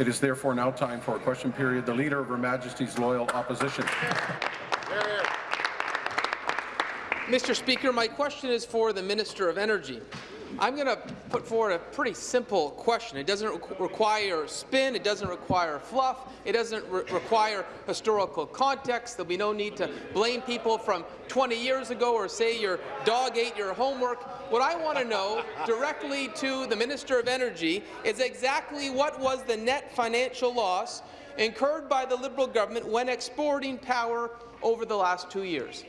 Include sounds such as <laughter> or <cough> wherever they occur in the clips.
It is therefore now time for a question period. The Leader of Her Majesty's Loyal Opposition. Mr. Speaker, my question is for the Minister of Energy. I'm going to put forward a pretty simple question. It doesn't re require spin, it doesn't require fluff, it doesn't re require historical context. There'll be no need to blame people from 20 years ago or say your dog ate your homework. What I want to know <laughs> directly to the Minister of Energy is exactly what was the net financial loss incurred by the Liberal government when exporting power over the last two years.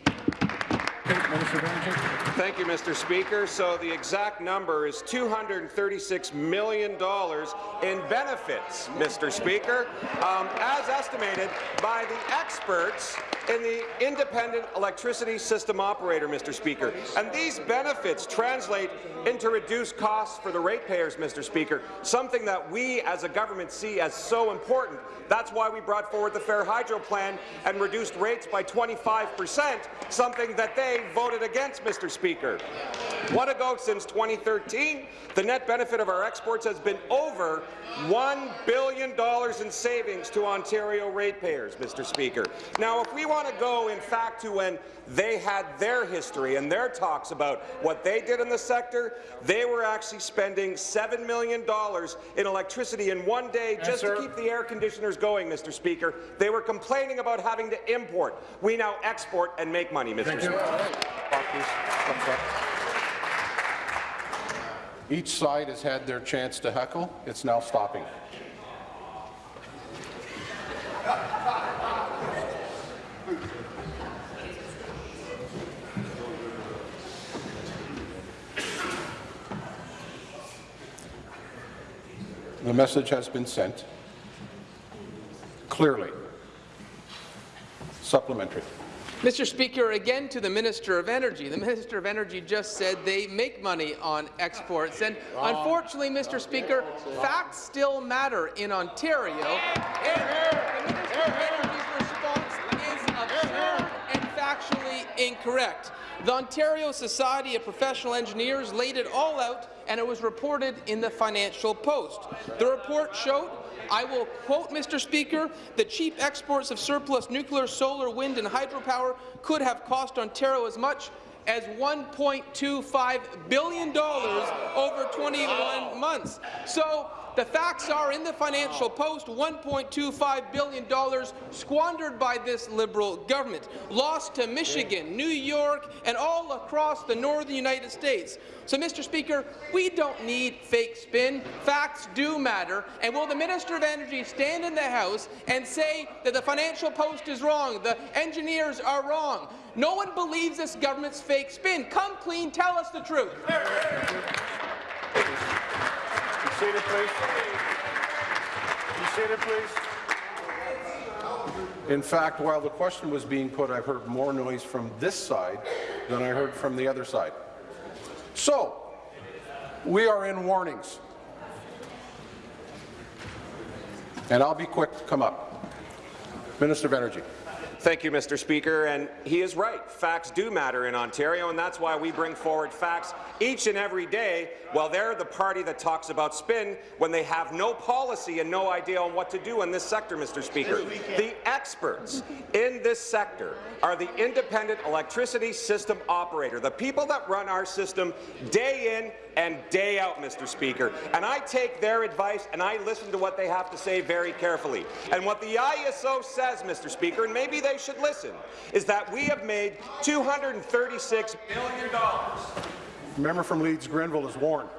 Thank you, Mr. Speaker. So the exact number is $236 million in benefits, Mr. Speaker, um, as estimated by the experts in the Independent Electricity System Operator, Mr. Speaker. And these benefits translate into reduced costs for the ratepayers, Mr. Speaker, something that we as a government see as so important. That's why we brought forward the Fair Hydro Plan and reduced rates by 25 percent, something that they voted against, Mr. Speaker. What ago since 2013, the net benefit of our exports has been over $1 billion in savings to Ontario ratepayers, Mr. Speaker. Now, if we want to go, in fact, to when they had their history and their talks about what they did in the sector, they were actually spending $7 million in electricity in one day just to keep the air conditioners going, Mr. Speaker. They were complaining about having to import. We now export and make money, Mr. Thank Speaker. Each side has had their chance to heckle. It's now stopping. The message has been sent clearly. Supplementary. Mr. Speaker, again to the Minister of Energy. The Minister of Energy just said they make money on exports, and unfortunately, Mr. Speaker, facts still matter in Ontario, and the Minister of Energy's response is absurd and factually incorrect. The Ontario Society of Professional Engineers laid it all out, and it was reported in the Financial Post. The report showed I will quote, Mr. Speaker, the cheap exports of surplus nuclear, solar, wind and hydropower could have cost Ontario as much as $1.25 billion over 21 months. So the facts are in the Financial Post, $1.25 billion squandered by this Liberal government, lost to Michigan, New York, and all across the northern United States. So, Mr. Speaker, we don't need fake spin. Facts do matter. And will the Minister of Energy stand in the House and say that the Financial Post is wrong, the engineers are wrong? No one believes this government's fake spin. Come clean, tell us the truth. In fact, while the question was being put, I've heard more noise from this side than I heard from the other side. So, we are in warnings. And I'll be quick to come up. Minister of Energy. Thank you, Mr. Speaker. And he is right. Facts do matter in Ontario, and that's why we bring forward facts each and every day while they're the party that talks about spin when they have no policy and no idea on what to do in this sector, Mr. Speaker. The experts in this sector are the independent electricity system operator, the people that run our system day in and day out, Mr. Speaker. And I take their advice and I listen to what they have to say very carefully. And what the ISO says, Mr. Speaker, and maybe they should listen, is that we have made $236 billion. Member from Leeds Grenville is warned.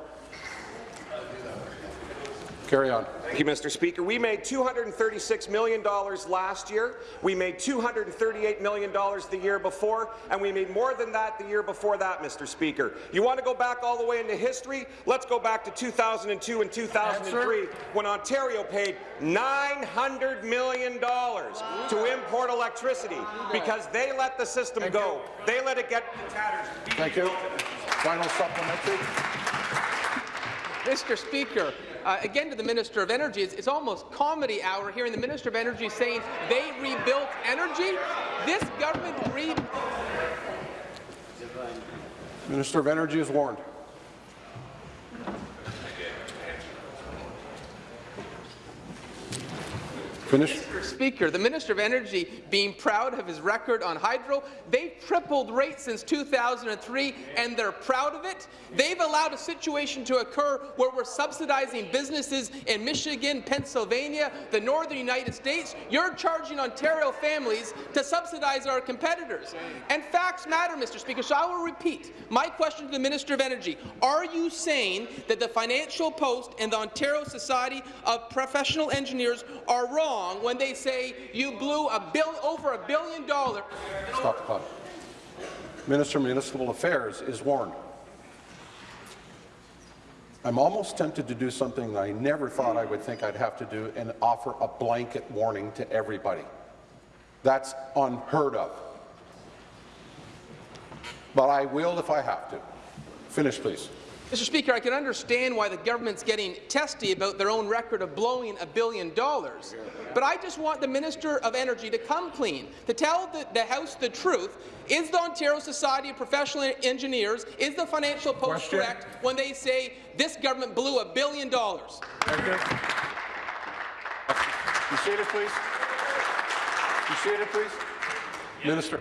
Carry on. Thank you, Mr. Speaker. We made $236 million last year. We made $238 million the year before, and we made more than that the year before that, Mr. Speaker. You want to go back all the way into history? Let's go back to 2002 and 2003 Answer. when Ontario paid $900 million to import electricity because they let the system Thank go. You. They let it get tatters. Thank you. Final supplementary. Mr. Speaker, uh, again to the Minister of Energy, it's, it's, almost comedy hour hearing the Minister of Energy saying they rebuilt energy. This government re Minister of Energy is warned. Finish. Mr. Speaker, the Minister of Energy being proud of his record on hydro, they've tripled rates since 2003, and they're proud of it. They've allowed a situation to occur where we're subsidizing businesses in Michigan, Pennsylvania, the northern United States. You're charging Ontario families to subsidize our competitors. And facts matter, Mr. Speaker, so I will repeat my question to the Minister of Energy. Are you saying that the Financial Post and the Ontario Society of Professional Engineers are wrong when they say you blew a bill, over a billion dollars Stop the clock. Minister of Municipal Affairs is warned. I'm almost tempted to do something I never thought I would think I'd have to do and offer a blanket warning to everybody. That's unheard of. But I will if I have to. Finish, please. Mr. Speaker, I can understand why the government's getting testy about their own record of blowing a billion dollars, but I just want the Minister of Energy to come clean, to tell the, the House the truth. Is the Ontario Society of Professional Engineers, is the Financial Post Question. correct when they say this government blew a billion dollars? Thank you. You seated, please. You seated, please. Minister.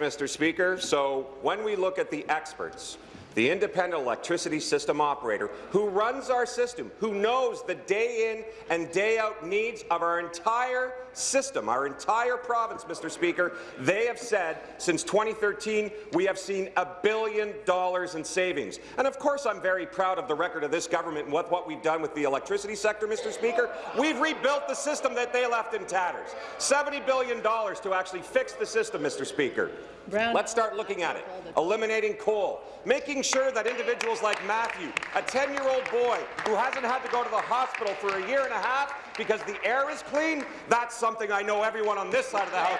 Mr. Speaker. So when we look at the experts, the independent electricity system operator who runs our system, who knows the day in and day out needs of our entire system, our entire province, Mr. Speaker, they have said since 2013 we have seen a billion dollars in savings. And of course I'm very proud of the record of this government and what, what we've done with the electricity sector, Mr. Speaker. We've rebuilt the system that they left in tatters. $70 billion to actually fix the system, Mr. Speaker. Brown. Let's start looking at it. Eliminating coal, making sure that individuals like Matthew, a 10-year-old boy who hasn't had to go to the hospital for a year and a half because the air is clean, that's something I know everyone on this side of the house.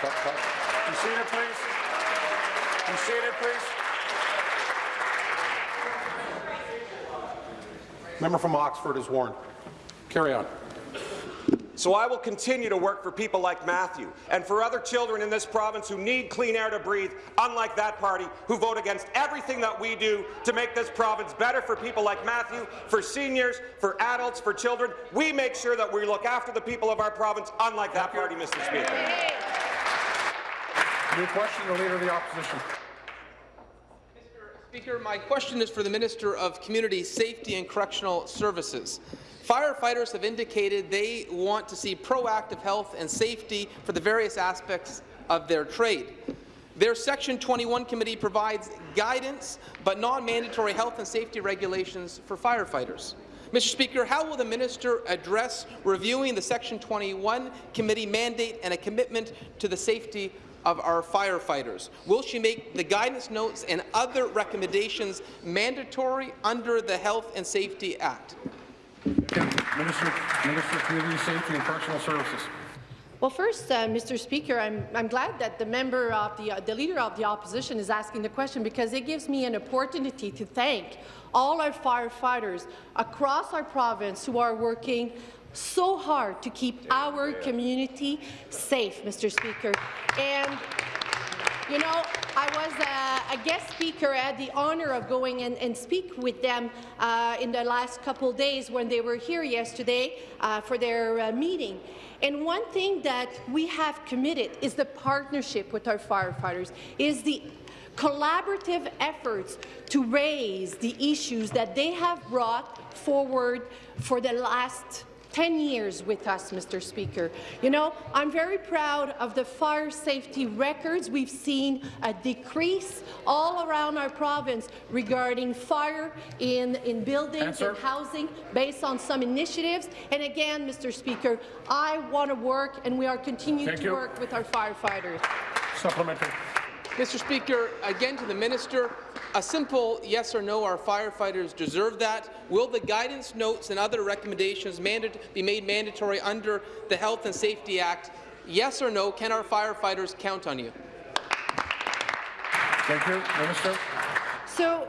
Stop, stop. You seated, please. You seated, please. Member from Oxford is warned. Carry on. So I will continue to work for people like Matthew and for other children in this province who need clean air to breathe, unlike that party who vote against everything that we do to make this province better for people like Matthew, for seniors, for adults, for children. We make sure that we look after the people of our province, unlike that party, Mr. Speaker. New question, the Leader of the Opposition. Mr. Speaker, my question is for the Minister of Community Safety and Correctional Services. Firefighters have indicated they want to see proactive health and safety for the various aspects of their trade. Their Section 21 committee provides guidance but non-mandatory health and safety regulations for firefighters. Mr. Speaker, how will the minister address reviewing the Section 21 committee mandate and a commitment to the safety of our firefighters? Will she make the guidance notes and other recommendations mandatory under the Health and Safety Act? Minister, Minister of Community Safety and Correctional Services. Well, first, uh, Mr. Speaker, I'm, I'm glad that the member of the, uh, the leader of the opposition is asking the question because it gives me an opportunity to thank all our firefighters across our province who are working so hard to keep our community safe, Mr. Speaker. And you know, I was uh, a guest speaker. I had the honour of going and, and speak with them uh, in the last couple days when they were here yesterday uh, for their uh, meeting. And one thing that we have committed is the partnership with our firefighters, is the collaborative efforts to raise the issues that they have brought forward for the last 10 years with us, Mr. Speaker. You know, I'm very proud of the fire safety records. We've seen a decrease all around our province regarding fire in, in buildings and housing based on some initiatives. And again, Mr. Speaker, I want to work and we are continuing Thank to you. work with our firefighters. Supplementary. Mr. Speaker, again to the minister, a simple yes or no, our firefighters deserve that. Will the guidance notes and other recommendations be made mandatory under the Health and Safety Act? Yes or no, can our firefighters count on you? Thank you. Minister. So,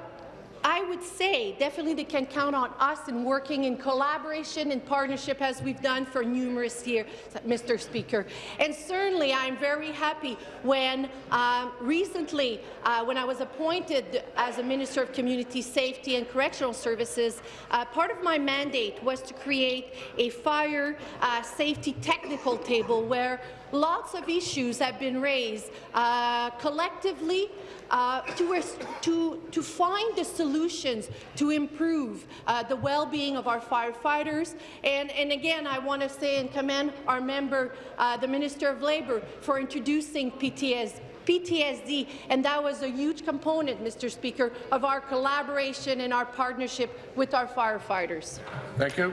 I would say definitely they can count on us in working in collaboration and partnership as we've done for numerous years, Mr. Speaker. And certainly I'm very happy when um, recently, uh, when I was appointed as a Minister of Community Safety and Correctional Services, uh, part of my mandate was to create a fire uh, safety technical table where lots of issues have been raised uh, collectively uh, to, to, to find the solutions to improve uh, the well-being of our firefighters. And, and again, I want to say and commend our member, uh, the Minister of Labour, for introducing PTS, PTSD, and that was a huge component, Mr. Speaker, of our collaboration and our partnership with our firefighters. Thank you.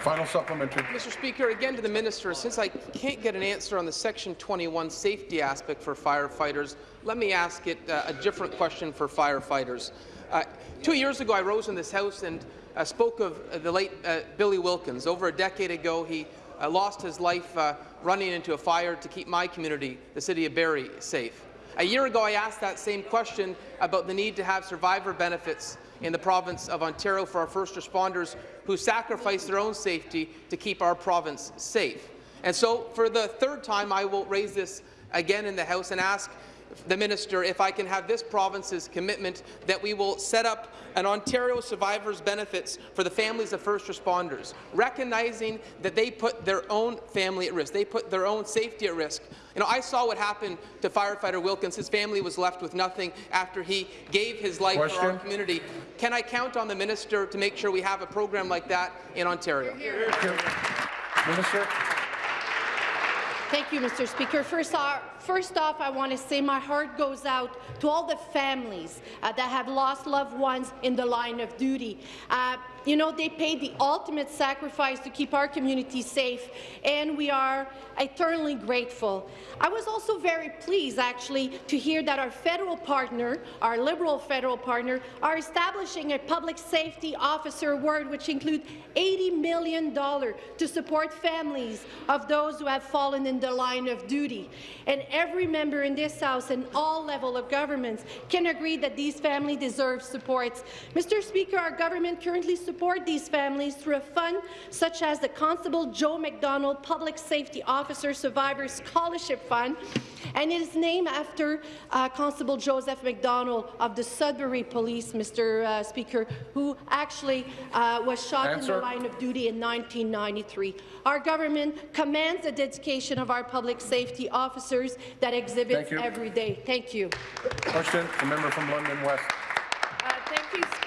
Final supplementary. Mr. Speaker, again to the minister, since I can't get an answer on the Section 21 safety aspect for firefighters, let me ask it uh, a different question for firefighters. Uh, two years ago, I rose in this House and uh, spoke of uh, the late uh, Billy Wilkins. Over a decade ago, he uh, lost his life running into a fire to keep my community, the city of Barrie, safe. A year ago, I asked that same question about the need to have survivor benefits in the province of Ontario for our first responders who sacrifice their own safety to keep our province safe. And so, for the third time, I will raise this again in the House and ask the minister if I can have this province's commitment that we will set up an Ontario survivors benefits for the families of first responders, recognizing that they put their own family at risk, they put their own safety at risk. You know, I saw what happened to firefighter Wilkins. His family was left with nothing after he gave his life Question. for our community. Can I count on the minister to make sure we have a program like that in Ontario? Minister. Thank you, Mr. Speaker. First, off, first off, I want to say my heart goes out to all the families uh, that have lost loved ones in the line of duty. Uh, you know, they paid the ultimate sacrifice to keep our community safe, and we are eternally grateful. I was also very pleased, actually, to hear that our federal partner, our Liberal federal partner, are establishing a public safety officer award, which includes $80 million to support families of those who have fallen in the line of duty. And every member in this House and all level of governments can agree that these families deserve support. Mr. Speaker, our government currently support these families through a fund such as the Constable Joe MacDonald Public Safety Officer Survivor Scholarship Fund, and it is named after uh, Constable Joseph MacDonald of the Sudbury Police, Mr. Uh, Speaker, who actually uh, was shot Answer. in the line of duty in 1993. Our government commands the dedication of our public safety officers that exhibits Thank you. every day. Thank you. Question. The member from London West. Uh, Thank you, Speaker.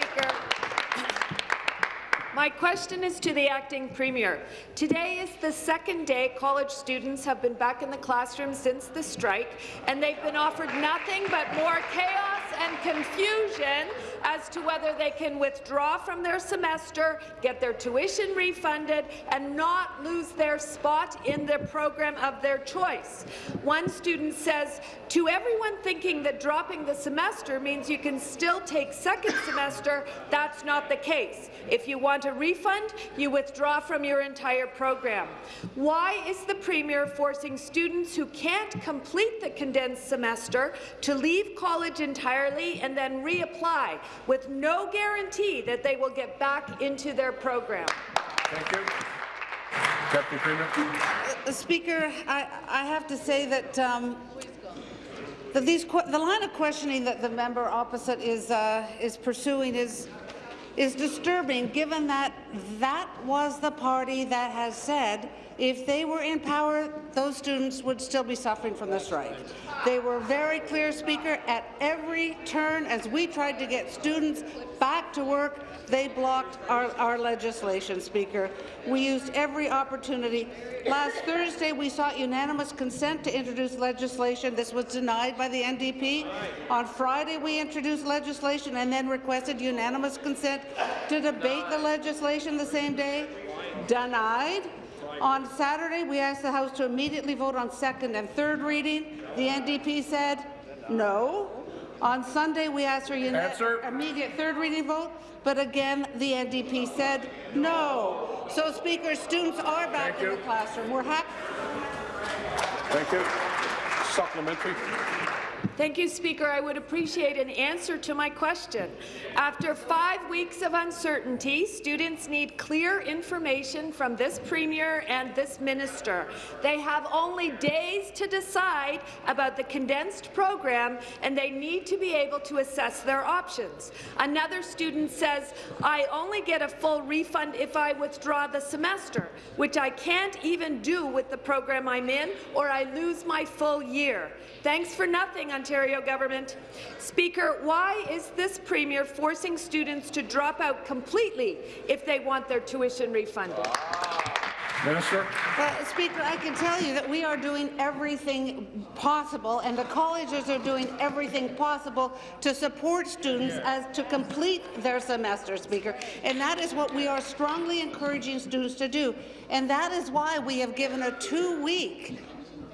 My question is to the acting premier. Today is the second day college students have been back in the classroom since the strike, and they've been offered nothing but more chaos and confusion as to whether they can withdraw from their semester, get their tuition refunded, and not lose their spot in the program of their choice. One student says, to everyone thinking that dropping the semester means you can still take second semester, that's not the case. If you want a refund, you withdraw from your entire program. Why is the Premier forcing students who can't complete the condensed semester to leave college entirely and then reapply with no guarantee that they will get back into their program? Thank you. Deputy Premier. Uh, Speaker, I, I have to say that, um, that these the line of questioning that the member opposite is uh, is pursuing is is disturbing, given that that was the party that has said if they were in power, those students would still be suffering from the strike. They were very clear, Speaker, at every turn as we tried to get students back to work, they blocked our, our legislation, Speaker. We used every opportunity. Last Thursday, we sought unanimous consent to introduce legislation. This was denied by the NDP. On Friday, we introduced legislation and then requested unanimous consent to debate the legislation the same day. Denied. On Saturday, we asked the House to immediately vote on second and third reading. The NDP said no. On Sunday, we asked for Answer. immediate third reading vote, but again, the NDP said no. So, Speaker, students are back Thank in you. the classroom. We're happy. Thank you. Supplementary. Thank you, Speaker. I would appreciate an answer to my question. After five weeks of uncertainty, students need clear information from this Premier and this Minister. They have only days to decide about the condensed program, and they need to be able to assess their options. Another student says, I only get a full refund if I withdraw the semester, which I can't even do with the program I'm in, or I lose my full year. Thanks for nothing, Ontario government. Speaker, why is this Premier forcing students to drop out completely if they want their tuition refunded? Minister? Well, Speaker, I can tell you that we are doing everything possible, and the colleges are doing everything possible to support students as to complete their semester, Speaker. And that is what we are strongly encouraging students to do. And that is why we have given a two-week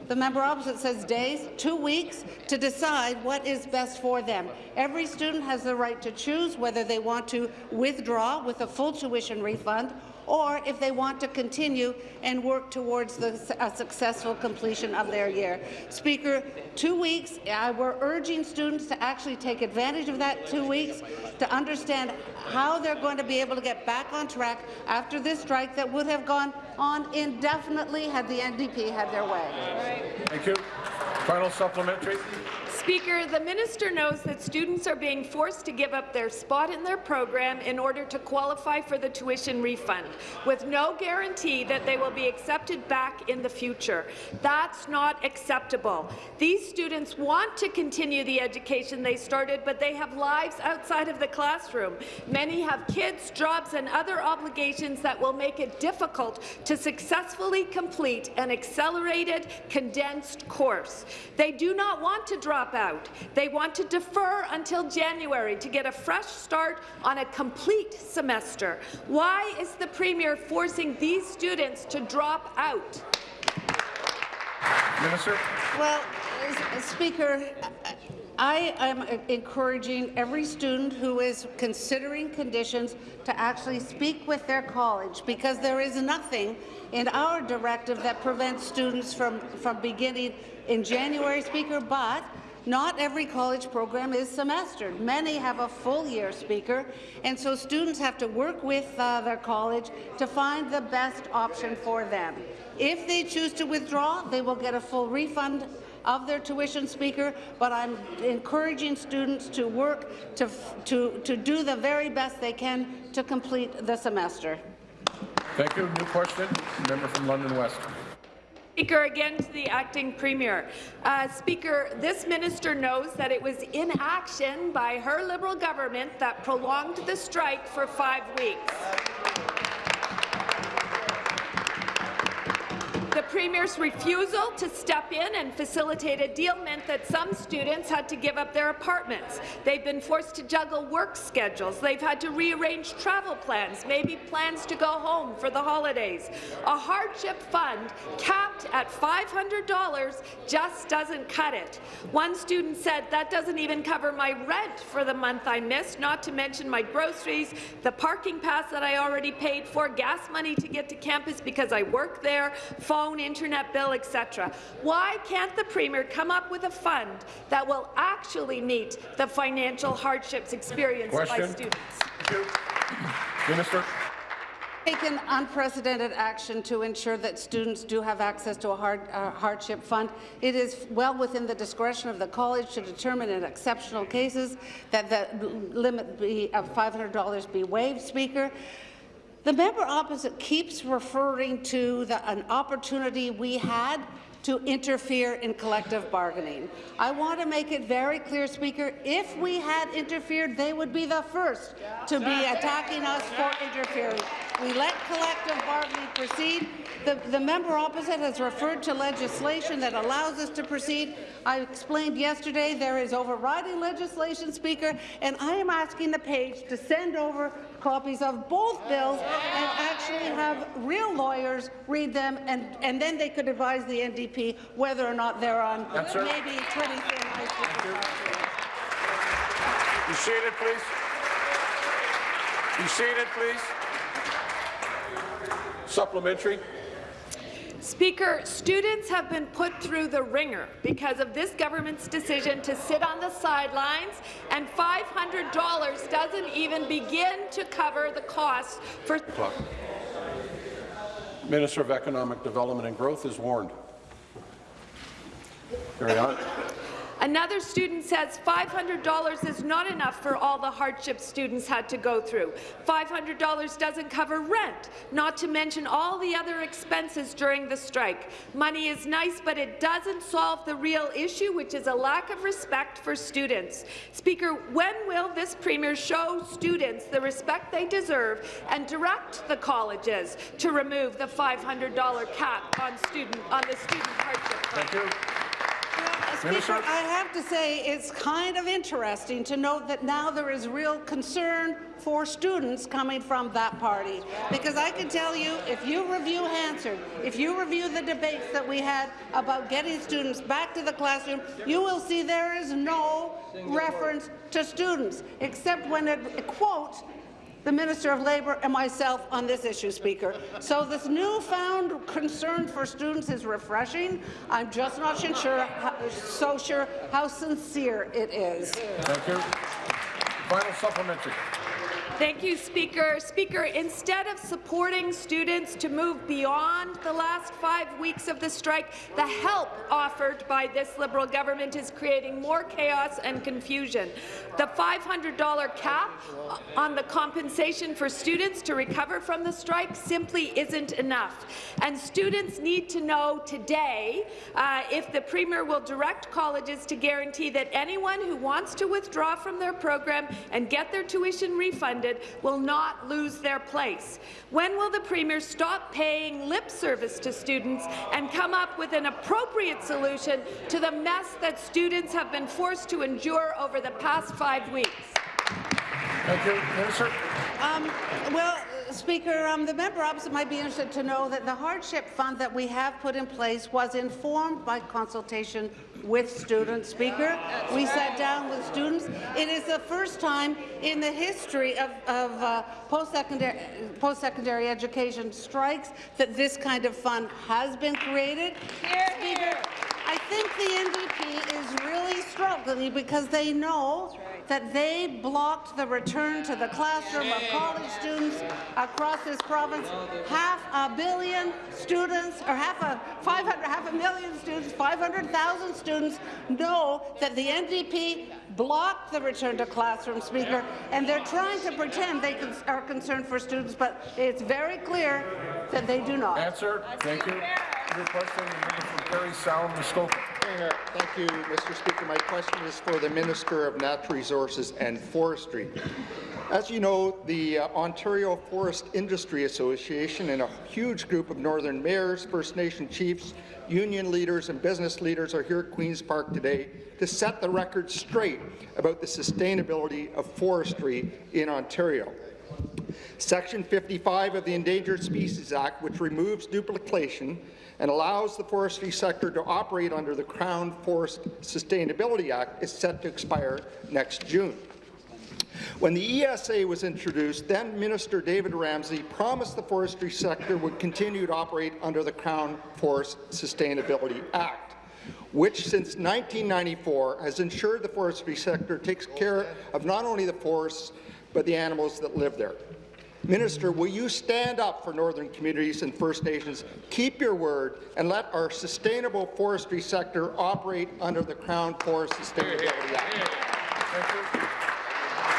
the member opposite says days, two weeks, to decide what is best for them. Every student has the right to choose whether they want to withdraw with a full tuition refund or if they want to continue and work towards the, a successful completion of their year. Speaker, two weeks, we're urging students to actually take advantage of that two weeks to understand how they're going to be able to get back on track after this strike that would have gone on indefinitely had the NDP had their way. Thank you. Final supplementary. Speaker, the minister knows that students are being forced to give up their spot in their program in order to qualify for the tuition refund, with no guarantee that they will be accepted back in the future. That's not acceptable. These students want to continue the education they started, but they have lives outside of the classroom. Many have kids, jobs, and other obligations that will make it difficult to successfully complete an accelerated, condensed course. They do not want to drop out. They want to defer until January to get a fresh start on a complete semester. Why is the Premier forcing these students to drop out? Minister? Well, uh, Speaker, I am encouraging every student who is considering conditions to actually speak with their college because there is nothing in our directive that prevents students from, from beginning in January, Speaker, but not every college program is semestered. Many have a full year speaker, and so students have to work with uh, their college to find the best option for them. If they choose to withdraw, they will get a full refund of their tuition speaker, but I'm encouraging students to work to, to, to do the very best they can to complete the semester. Thank you. New question. Member from London West. Speaker, again to the acting premier. Uh, Speaker, this minister knows that it was inaction by her Liberal government that prolonged the strike for five weeks. Premier's refusal to step in and facilitate a deal meant that some students had to give up their apartments. They've been forced to juggle work schedules. They've had to rearrange travel plans, maybe plans to go home for the holidays. A hardship fund capped at $500 just doesn't cut it. One student said, that doesn't even cover my rent for the month I missed, not to mention my groceries, the parking pass that I already paid for, gas money to get to campus because I work there, phone, internet bill, etc. Why can't the Premier come up with a fund that will actually meet the financial hardships experienced Question. by students? Minister? taken unprecedented action to ensure that students do have access to a hard, uh, hardship fund. It is well within the discretion of the college to determine in exceptional cases that the limit be of $500 be waived, Speaker. The member opposite keeps referring to the, an opportunity we had to interfere in collective bargaining. I want to make it very clear, Speaker, if we had interfered, they would be the first to be attacking us for interfering. We let collective bargaining proceed. The, the member opposite has referred to legislation that allows us to proceed. I explained yesterday there is overriding legislation, Speaker, and I am asking the page to send over copies of both bills and actually have real lawyers read them, and, and then they could advise the NDP whether or not they're on Yes, maybe 23rd High School. You seated, please. You seated, please. Supplementary. Speaker, students have been put through the ringer because of this government's decision to sit on the sidelines, and $500 doesn't even begin to cover the cost for. Minister of Economic Development and Growth is warned. Carry on. Another student says $500 is not enough for all the hardship students had to go through. $500 doesn't cover rent, not to mention all the other expenses during the strike. Money is nice, but it doesn't solve the real issue, which is a lack of respect for students. Speaker, when will this Premier show students the respect they deserve and direct the colleges to remove the $500 cap on, student, on the student hardship? Thank you. Speaker, I have to say it's kind of interesting to note that now there is real concern for students coming from that party. Because I can tell you, if you review Hansard, if you review the debates that we had about getting students back to the classroom, you will see there is no reference to students, except when it quotes the Minister of Labour and myself on this issue, Speaker. So this newfound concern for students is refreshing. I'm just not sure, so sure how sincere it is. Thank you. Final supplementary. Thank you, Speaker. Speaker, instead of supporting students to move beyond the last five weeks of the strike, the help offered by this Liberal government is creating more chaos and confusion. The $500 cap on the compensation for students to recover from the strike simply isn't enough. And students need to know today uh, if the Premier will direct colleges to guarantee that anyone who wants to withdraw from their program and get their tuition refunded will not lose their place. When will the Premier stop paying lip service to students and come up with an appropriate solution to the mess that students have been forced to endure over the past five weeks? Thank you. Minister. Um, well, Speaker, um, the member opposite might be interested to know that the hardship fund that we have put in place was informed by consultation with students, Speaker. We sat down with students. It is the first time in the history of, of uh, post-secondary post education strikes that this kind of fund has been created. Here, Speaker, I think the NDP is really struggling because they know that they blocked the return to the classroom of college students across this province. Half a billion students, or half a 500, half a million students, 500,000 students know that the NDP blocked the return to classroom, Speaker, and they're trying to pretend they are concerned for students, but it's very clear that they do not. Answer. Thank you. Question, member from Sound, Muskoka. Thank you, Mr. Speaker. My question is for the Minister of Natural Resources and Forestry. As you know, the uh, Ontario Forest Industry Association and a huge group of Northern mayors, First Nation chiefs, union leaders and business leaders are here at Queen's Park today to set the record straight about the sustainability of forestry in Ontario. Section 55 of the Endangered Species Act, which removes duplication and allows the forestry sector to operate under the Crown Forest Sustainability Act, is set to expire next June. When the ESA was introduced, then Minister David Ramsay promised the forestry sector would continue to operate under the Crown Forest Sustainability Act, which since 1994 has ensured the forestry sector takes care of not only the forests, but the animals that live there. Minister, will you stand up for northern communities and First Nations, keep your word, and let our sustainable forestry sector operate under the Crown Forest Sustainability Act?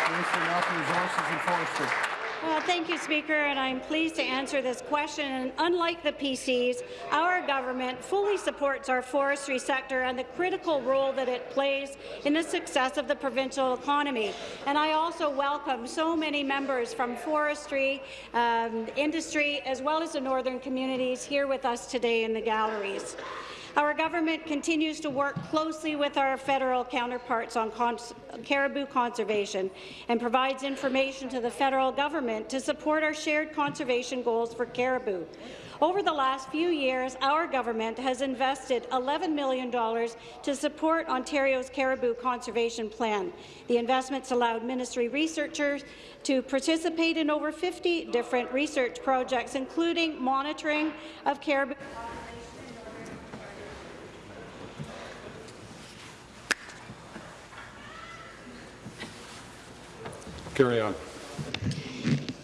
Minister Resources and Forestry. Well, thank you, Speaker, and I'm pleased to answer this question. And unlike the PCs, our government fully supports our forestry sector and the critical role that it plays in the success of the provincial economy. And I also welcome so many members from forestry, um, industry, as well as the northern communities here with us today in the galleries. Our government continues to work closely with our federal counterparts on cons caribou conservation and provides information to the federal government to support our shared conservation goals for caribou. Over the last few years, our government has invested $11 million to support Ontario's caribou conservation plan. The investments allowed ministry researchers to participate in over 50 different research projects, including monitoring of caribou Carry on.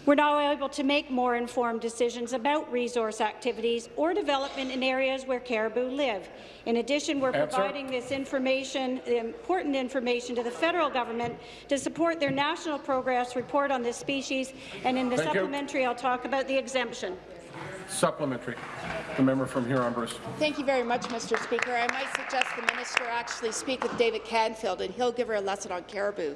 We're now able to make more informed decisions about resource activities or development in areas where caribou live. In addition, we're Answer. providing this information, the important information, to the federal government to support their national progress report on this species, and in the Thank you. supplementary, I'll talk about the exemption. Supplementary. The member from Huron-Bruce. Thank you very much, Mr. Speaker. I might suggest the minister actually speak with David Canfield, and he'll give her a lesson on caribou.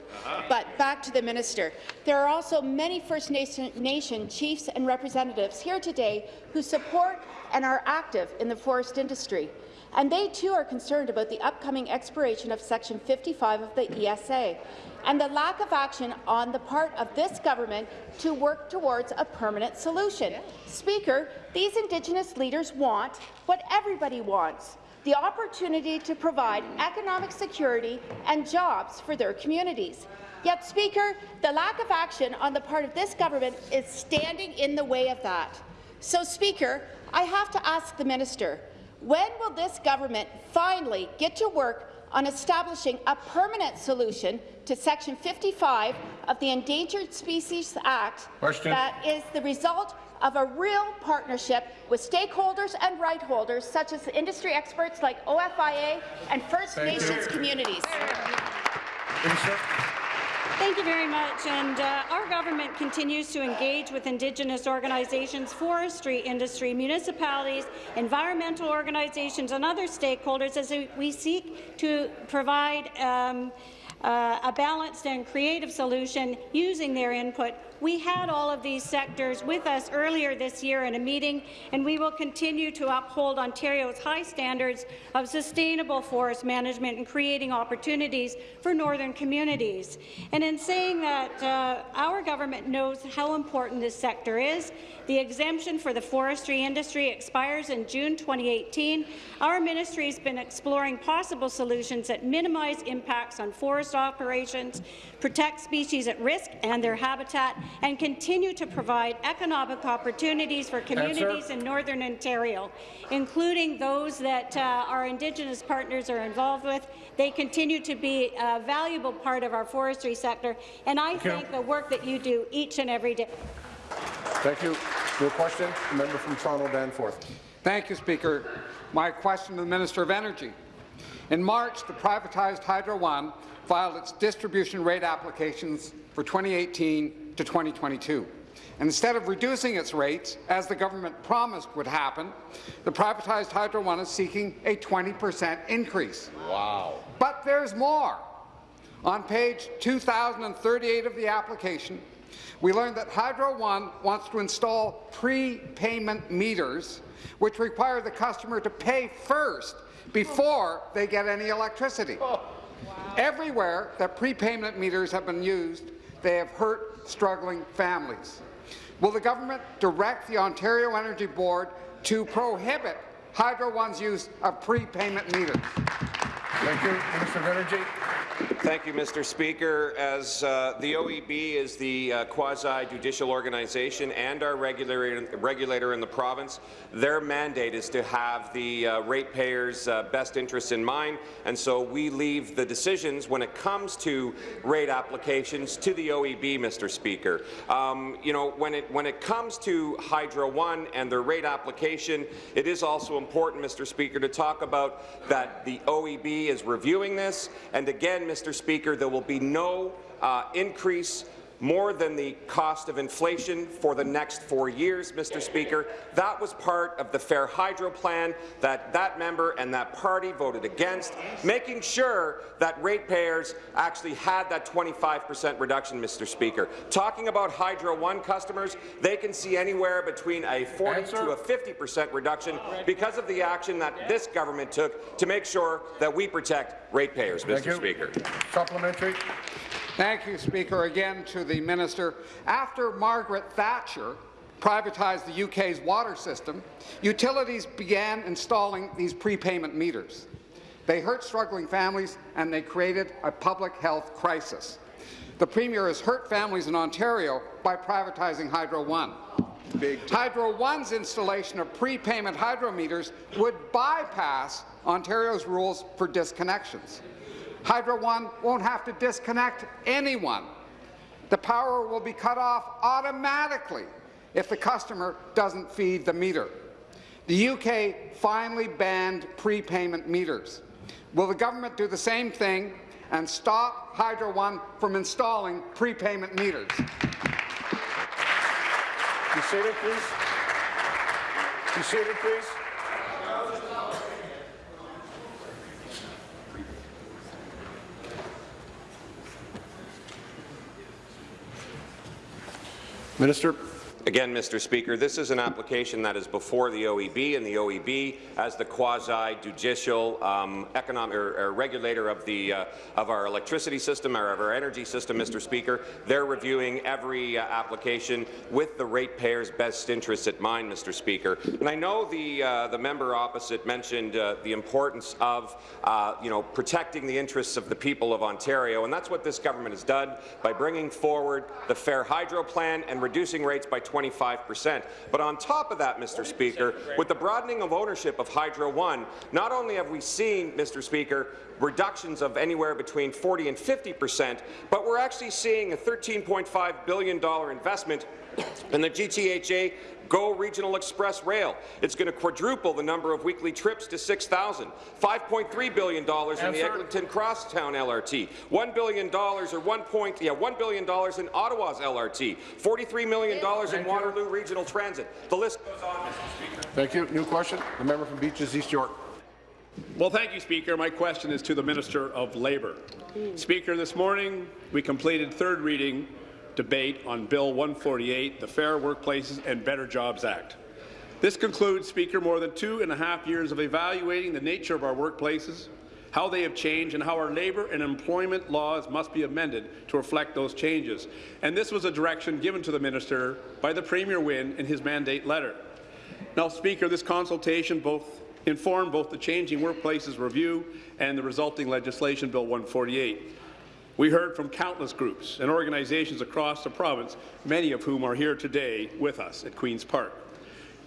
But back to the minister. There are also many First Nation, Nation chiefs and representatives here today who support and are active in the forest industry. And they too are concerned about the upcoming expiration of Section 55 of the ESA and the lack of action on the part of this government to work towards a permanent solution. Speaker, these Indigenous leaders want what everybody wants, the opportunity to provide economic security and jobs for their communities. Yet, Speaker, the lack of action on the part of this government is standing in the way of that. So, Speaker, I have to ask the minister, when will this government finally get to work on establishing a permanent solution to Section 55 of the Endangered Species Act Question. that is the result of a real partnership with stakeholders and right holders, such as industry experts like OFIA and First Thank you. Nations communities. Thank you very much. And uh, our government continues to engage with Indigenous organizations, forestry industry, municipalities, environmental organizations, and other stakeholders as we seek to provide um, uh, a balanced and creative solution using their input. We had all of these sectors with us earlier this year in a meeting, and we will continue to uphold Ontario's high standards of sustainable forest management and creating opportunities for northern communities. And in saying that, uh, our government knows how important this sector is. The exemption for the forestry industry expires in June 2018. Our ministry has been exploring possible solutions that minimize impacts on forest operations, protect species at risk and their habitat, and continue to provide economic opportunities for communities in Northern Ontario, including those that uh, our Indigenous partners are involved with. They continue to be a valuable part of our forestry sector, and I you. thank the work that you do each and every day. Thank you. Your question, the member from Toronto Danforth. Thank you, Speaker. My question to the Minister of Energy. In March, the privatized Hydro One filed its distribution rate applications for 2018 to 2022. And instead of reducing its rates, as the government promised would happen, the privatized Hydro One is seeking a 20 per cent increase. Wow. But there's more. On page 2038 of the application, we learned that Hydro One wants to install prepayment meters, which require the customer to pay first before they get any electricity. Oh. Everywhere that prepayment meters have been used, they have hurt struggling families. Will the government direct the Ontario Energy Board to prohibit Hydro One's use of prepayment meters? Thank you. Minister of Energy. Thank you, Mr. Speaker. As uh, the OEB is the uh, quasi-judicial organization and our regulator, regulator in the province, their mandate is to have the uh, ratepayers' uh, best interests in mind, and so we leave the decisions when it comes to rate applications to the OEB, Mr. Speaker. Um, you know, when it when it comes to Hydro One and their rate application, it is also important, Mr. Speaker, to talk about that the OEB is reviewing this, and again, Mr. Speaker, there will be no uh, increase more than the cost of inflation for the next four years, Mr. Speaker. That was part of the Fair Hydro plan that that member and that party voted against, making sure that ratepayers actually had that 25 per cent reduction, Mr. Speaker. Talking about Hydro One customers, they can see anywhere between a 40 Answer. to a 50 per cent reduction because of the action that this government took to make sure that we protect ratepayers, Mr. Speaker. Supplementary. Thank you, Speaker. Again to the minister. After Margaret Thatcher privatized the UK's water system, utilities began installing these prepayment meters. They hurt struggling families and they created a public health crisis. The Premier has hurt families in Ontario by privatizing Hydro One. Hydro One's installation of prepayment hydrometers would bypass Ontario's rules for disconnections. Hydro One won't have to disconnect anyone. The power will be cut off automatically if the customer doesn't feed the meter. The UK finally banned prepayment meters. Will the government do the same thing and stop Hydro One from installing prepayment meters? Be seated, please. Be seated, please. Minister. Again, Mr. Speaker, this is an application that is before the OEB, and the OEB, as the quasi-judicial um, economic or, or regulator of the uh, of our electricity system or of our energy system, Mr. Speaker, they're reviewing every uh, application with the ratepayers' best interests at mind, Mr. Speaker. And I know the uh, the member opposite mentioned uh, the importance of uh, you know protecting the interests of the people of Ontario, and that's what this government has done by bringing forward the Fair Hydro Plan and reducing rates by 25 percent. But on top of that, Mr. Speaker, with the broadening of ownership of Hydro One, not only have we seen, Mr. Speaker, reductions of anywhere between 40 and 50 percent, but we're actually seeing a $13.5 billion investment in the GTHA GO Regional Express Rail. It's going to quadruple the number of weekly trips to 6,000. $5.3 billion in the Eglinton Crosstown LRT. $1 billion or 1 point, yeah, $1 billion in Ottawa's LRT. $43 million in Waterloo Regional Transit. The list goes on, Mr. Speaker. Thank you. New question. The member from Beaches East York. Well, thank you, Speaker. My question is to the Minister of Labour. Speaker, this morning we completed third reading debate on Bill 148, the Fair Workplaces and Better Jobs Act. This concludes, Speaker, more than two and a half years of evaluating the nature of our workplaces, how they have changed, and how our labour and employment laws must be amended to reflect those changes. And this was a direction given to the minister by the Premier Wynne in his mandate letter. Now, Speaker, this consultation both informed both the Changing Workplaces Review and the resulting legislation, Bill 148. We heard from countless groups and organizations across the province, many of whom are here today with us at Queen's Park.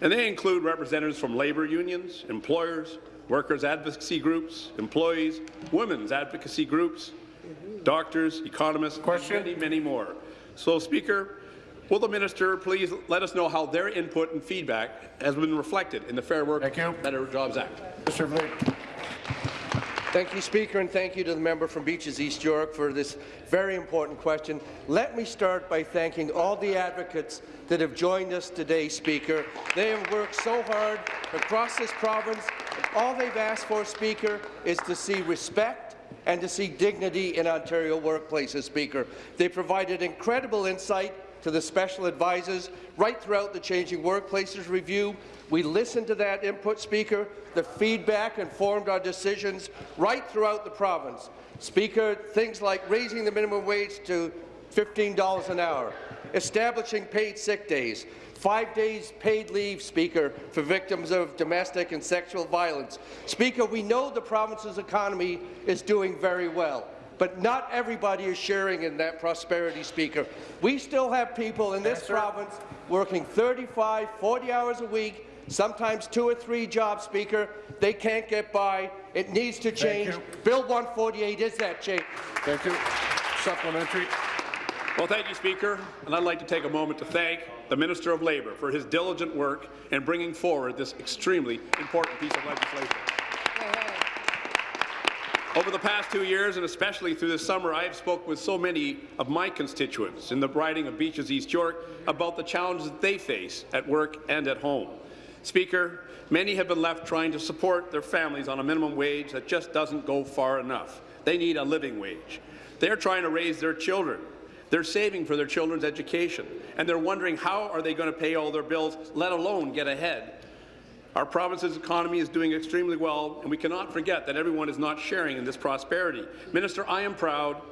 And they include representatives from labour unions, employers, workers' advocacy groups, employees, women's advocacy groups, doctors, economists, Question? and many, many more. So, Speaker, will the minister please let us know how their input and feedback has been reflected in the Fair Work. Better Jobs Act? Mr. Vliet. Thank you, Speaker, and thank you to the member from Beaches East York for this very important question. Let me start by thanking all the advocates that have joined us today, Speaker. They have worked so hard across this province. All they've asked for, Speaker, is to see respect and to see dignity in Ontario workplaces, Speaker. They provided incredible insight to the special advisors right throughout the Changing Workplaces Review. We listened to that input, Speaker. The feedback informed our decisions right throughout the province. Speaker, things like raising the minimum wage to $15 an hour, establishing paid sick days, five days paid leave, Speaker, for victims of domestic and sexual violence. Speaker, we know the province's economy is doing very well. But not everybody is sharing in that prosperity, Speaker. We still have people in this Yes, province working 35, 40 hours a week, sometimes two or three jobs, Speaker. They can't get by. It needs to change. Bill 148 is that change. Thank you. Supplementary. Well, thank you, Speaker, and I'd like to take a moment to thank the Minister of Labour for his diligent work in bringing forward this extremely important piece of legislation. Over the past two years, and especially through this summer, I have spoken with so many of my constituents in the riding of Beaches East York about the challenges that they face at work and at home. Speaker, many have been left trying to support their families on a minimum wage that just doesn't go far enough. They need a living wage. They're trying to raise their children. They're saving for their children's education, and they're wondering how are they going to pay all their bills, let alone get ahead. Our province's economy is doing extremely well, and we cannot forget that everyone is not sharing in this prosperity. Minister, I am proud,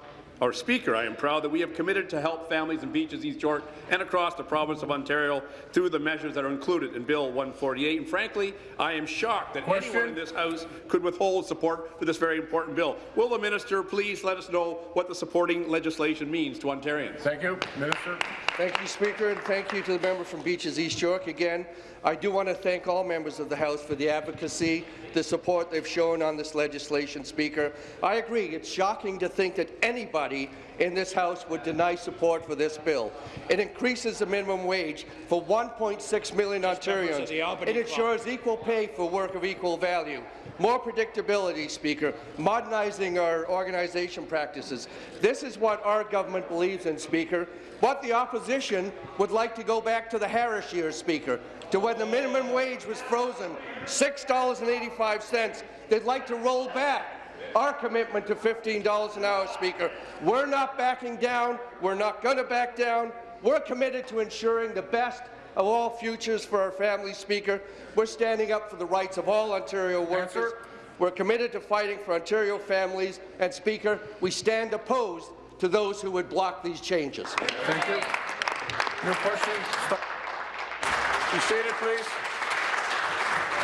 or Speaker, I am proud that we have committed to help families in Beaches, East York, and across the province of Ontario through the measures that are included in Bill 148. And frankly, I am shocked that Question? anyone in this House could withhold support for this very important bill. Will the minister please let us know what the supporting legislation means to Ontarians? Thank you. Minister. Thank you, Speaker, and thank you to the member from Beaches East York. Again, I do want to thank all members of the House for the advocacy, the support they've shown on this legislation, Speaker. I agree, it's shocking to think that anybody in this House would deny support for this bill. It increases the minimum wage for 1.6 million Ontarians. It ensures equal pay for work of equal value. More predictability, Speaker, modernizing our organization practices. This is what our government believes in, Speaker. What the opposition would like to go back to the Harris years, Speaker, to when the minimum wage was frozen, $6.85. They'd like to roll back our commitment to $15 an hour, Speaker. We're not backing down. We're not going to back down. We're committed to ensuring the best of all futures for our families, Speaker. We're standing up for the rights of all Ontario workers. Answer. We're committed to fighting for Ontario families. And, Speaker, we stand opposed to those who would block these changes. Thank you. Your question? Stop. Be seated, please.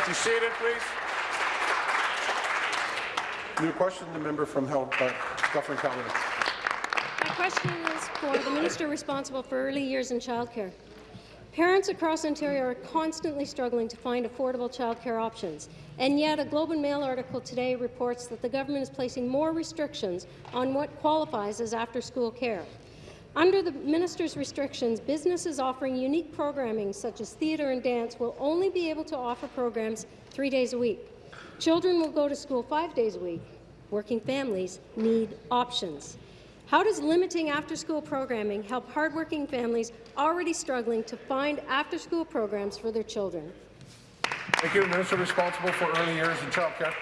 Be seated, please. New question, the member from Hel uh, Dufferin-Caledon. My question is for the minister responsible for early years and childcare. Parents across Ontario are constantly struggling to find affordable childcare options, and yet a Globe and Mail article today reports that the government is placing more restrictions on what qualifies as after-school care. Under the minister's restrictions, businesses offering unique programming such as theatre and dance will only be able to offer programs three days a week. Children will go to school five days a week. Working families need options. How does limiting after-school programming help hardworking families already struggling to find after-school programs for their children? Thank you. Minister responsible for early years and childcare.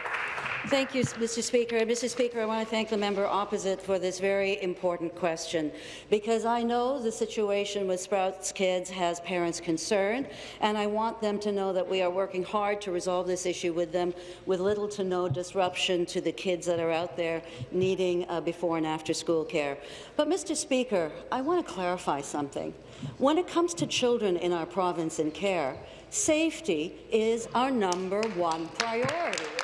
Thank you, Mr. Speaker. Mr. Speaker, I want to thank the member opposite for this very important question, because I know the situation with Sprouts Kids has parents concerned, and I want them to know that we are working hard to resolve this issue with them with little to no disruption to the kids that are out there needing uh, before and after school care. But, Mr. Speaker, I want to clarify something. When it comes to children in our province in care, safety is our number one priority.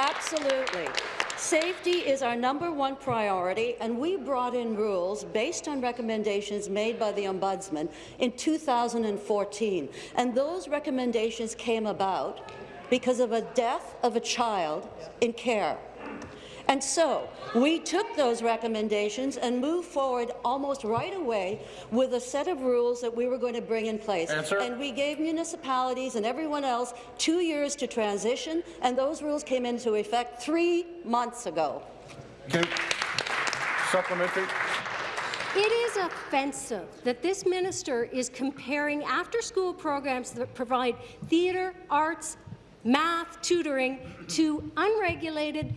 Absolutely. Safety is our number one priority, and we brought in rules based on recommendations made by the Ombudsman in 2014. And those recommendations came about because of a death of a child in care. And so we took those recommendations and moved forward almost right away with a set of rules that we were going to bring in place. Answer. And we gave municipalities and everyone else two years to transition, and those rules came into effect three months ago. Okay. Supplementary. It is offensive that this minister is comparing after-school programs that provide theatre, arts, math, tutoring to unregulated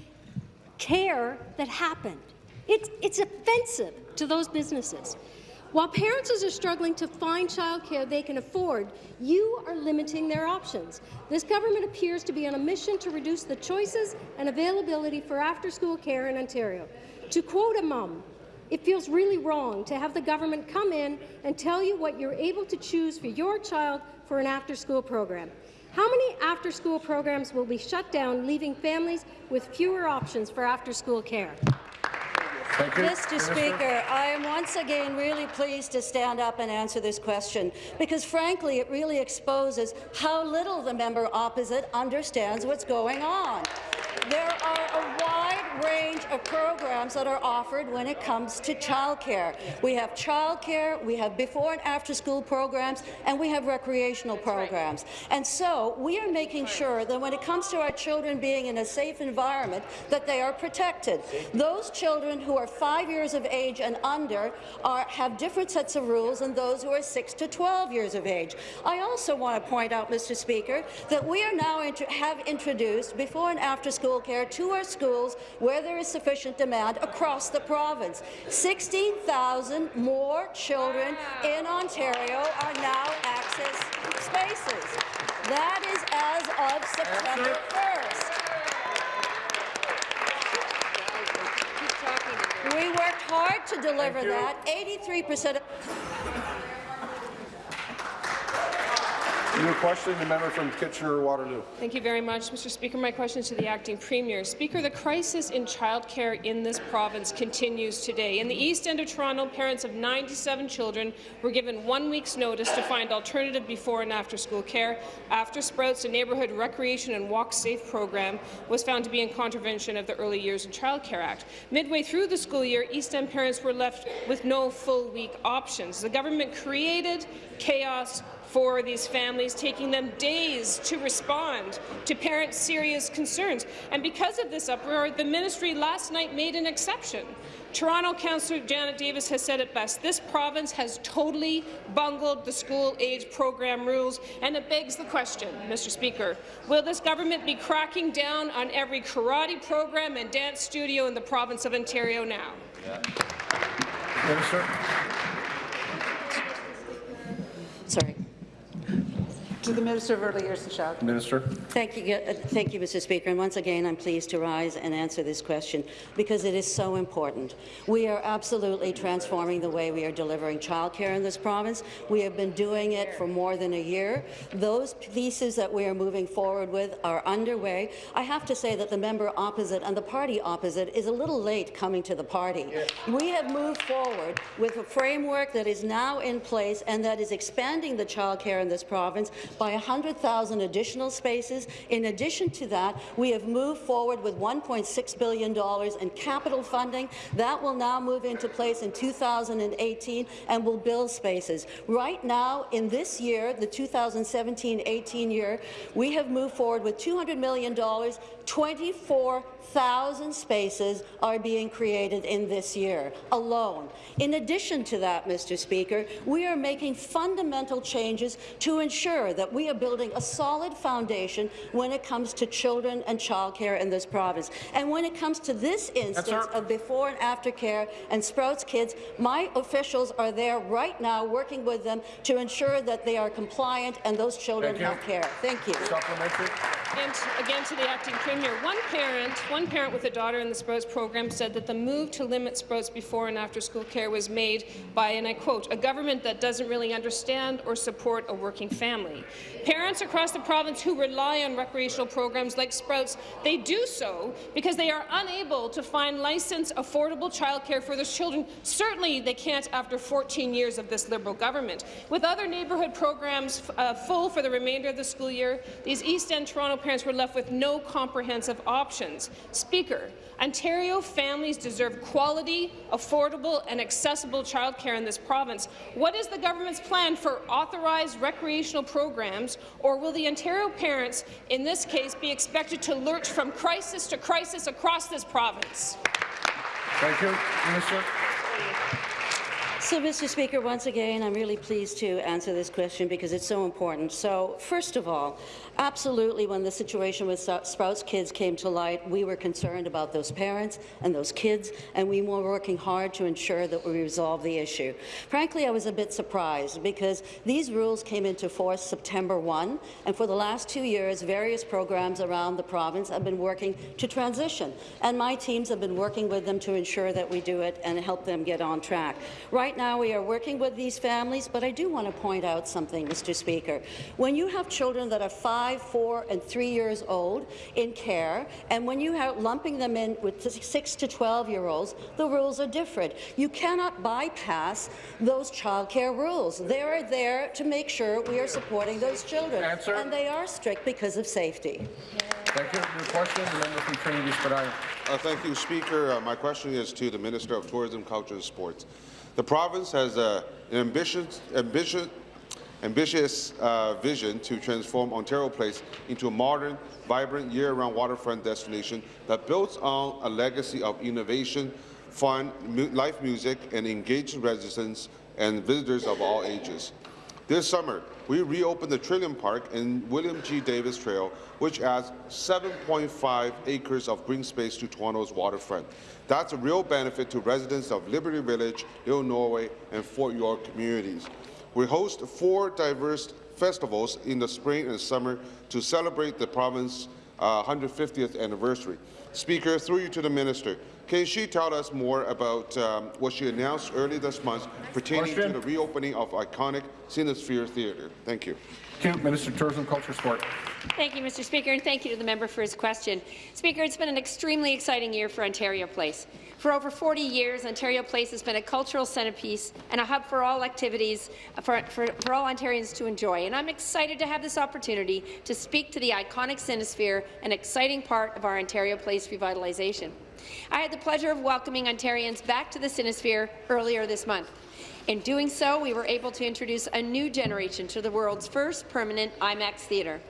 care that happened. It's, it's offensive to those businesses. While parents are struggling to find childcare they can afford, you are limiting their options. This government appears to be on a mission to reduce the choices and availability for after-school care in Ontario. To quote a mum, it feels really wrong to have the government come in and tell you what you're able to choose for your child for an after-school program. How many after-school programs will be shut down, leaving families with fewer options for after-school care? Thank you. Mr. Minister. Speaker, I am once again really pleased to stand up and answer this question because, frankly, it really exposes how little the member opposite understands what's going on. There are a wide range of programs that are offered when it comes to childcare. We have childcare, we have before and after school programs, and we have recreational programs. And so we are making sure that when it comes to our children being in a safe environment, that they are protected. Those children who are five years of age and under are, have different sets of rules than those who are 6 to 12 years of age. I also want to point out, Mr. Speaker, that we are now have introduced before and after school care to our schools where there is sufficient demand across the province. 16,000 more children in Ontario are now access spaces. That is as of September 1st. We worked hard to deliver that. 83 percent New question, the member from Kitchener-Waterloo. Thank you very much, Mr. Speaker. My question is to the acting premier. Speaker, the crisis in childcare in this province continues today. In the east end of Toronto, parents of 97 children were given one week's notice to find alternative before and after school care after Sprouts, a neighbourhood recreation and walk safe program, was found to be in contravention of the Early Years in Childcare Act. Midway through the school year, East End parents were left with no full week options. The government created chaos for these families, taking them days to respond to parents' serious concerns. And because of this uproar, the ministry last night made an exception. Toronto Councillor Janet Davis has said it best. This province has totally bungled the school-age program rules, and it begs the question, Mr. Speaker, will this government be cracking down on every karate program and dance studio in the province of Ontario now? Minister. Sorry. To the Minister of Early Years and Child. Minister. Thank you, uh, thank you, Mr. Speaker. And once again, I'm pleased to rise and answer this question because it is so important. We are absolutely transforming the way we are delivering childcare in this province. We have been doing it for more than a year. Those pieces that we are moving forward with are underway. I have to say that the member opposite and the party opposite is a little late coming to the party. We have moved forward with a framework that is now in place and that is expanding the childcare in this province by 100,000 additional spaces. In addition to that, we have moved forward with $1.6 billion in capital funding. That will now move into place in 2018 and will build spaces. Right now, in this year, the 2017-18 year, we have moved forward with $200 million 24,000 spaces are being created in this year alone. In addition to that, Mr. Speaker, we are making fundamental changes to ensure that we are building a solid foundation when it comes to children and childcare in this province. And when it comes to this instance of before and after care and Sprouts Kids, my officials are there right now working with them to ensure that they are compliant and those children Thank you. have care. Thank you. Supplementary. And again to the acting premier, one parent, one parent with a daughter in the Sprouts program said that the move to limit Sprouts before and after school care was made by, and I quote, a government that doesn't really understand or support a working family. Parents across the province who rely on recreational programs like Sprouts, they do so because they are unable to find licensed, affordable childcare for their children. Certainly they can't after 14 years of this Liberal government. With other neighbourhood programs uh, full for the remainder of the school year, these East End Toronto parents were left with no comprehensive options. Speaker, Ontario families deserve quality, affordable and accessible childcare in this province. What is the government's plan for authorized recreational programs, or will the Ontario parents, in this case, be expected to lurch from crisis to crisis across this province? Thank you. Minister. So, Mr. Speaker, once again, I'm really pleased to answer this question because it's so important. So, first of all, absolutely, when the situation with Sprouts Kids came to light, we were concerned about those parents and those kids, and we were working hard to ensure that we resolve the issue. Frankly, I was a bit surprised because these rules came into force September 1, and for the last two years, various programs around the province have been working to transition, and my teams have been working with them to ensure that we do it and help them get on track. Right now, we are working with these families, but I do want to point out something, Mr. Speaker. When you have children that are five, four, and three years old in care, and when you are lumping them in with six to 12-year-olds, the rules are different. You cannot bypass those childcare rules. They are there to make sure we are supporting those children, Answer. and they are strict because of safety. Thank you. New question, the member from Trinity Spadina. Uh, thank you, Speaker. Uh, my question is to the Minister of Tourism, Culture and Sports. The province has uh, an ambitious, ambitious, ambitious uh, vision to transform Ontario Place into a modern, vibrant, year-round waterfront destination that builds on a legacy of innovation, fun, mu live music, and engaged residents and visitors of all ages. This summer, we reopened the Trillium Park and William G. Davis Trail, which adds 7.5 acres of green space to Toronto's waterfront. That's a real benefit to residents of Liberty Village, Little Norway, and Fort York communities. We host four diverse festivals in the spring and summer to celebrate the province's uh, 150th anniversary. Speaker, through you to the minister, can she tell us more about um, what she announced early this month pertaining Question. to the reopening of iconic Cinesphere Theatre? Thank you. Thank you. Minister of Tourism, Culture, Sport. Thank you, Mr. Speaker, and thank you to the member for his question. Speaker, it's been an extremely exciting year for Ontario Place. For over 40 years, Ontario Place has been a cultural centrepiece and a hub for all activities uh, for, for, for all Ontarians to enjoy. And I'm excited to have this opportunity to speak to the iconic Cinesphere, an exciting part of our Ontario Place revitalization. I had the pleasure of welcoming Ontarians back to the Cinesphere earlier this month. In doing so, we were able to introduce a new generation to the world's first permanent IMAX theatre.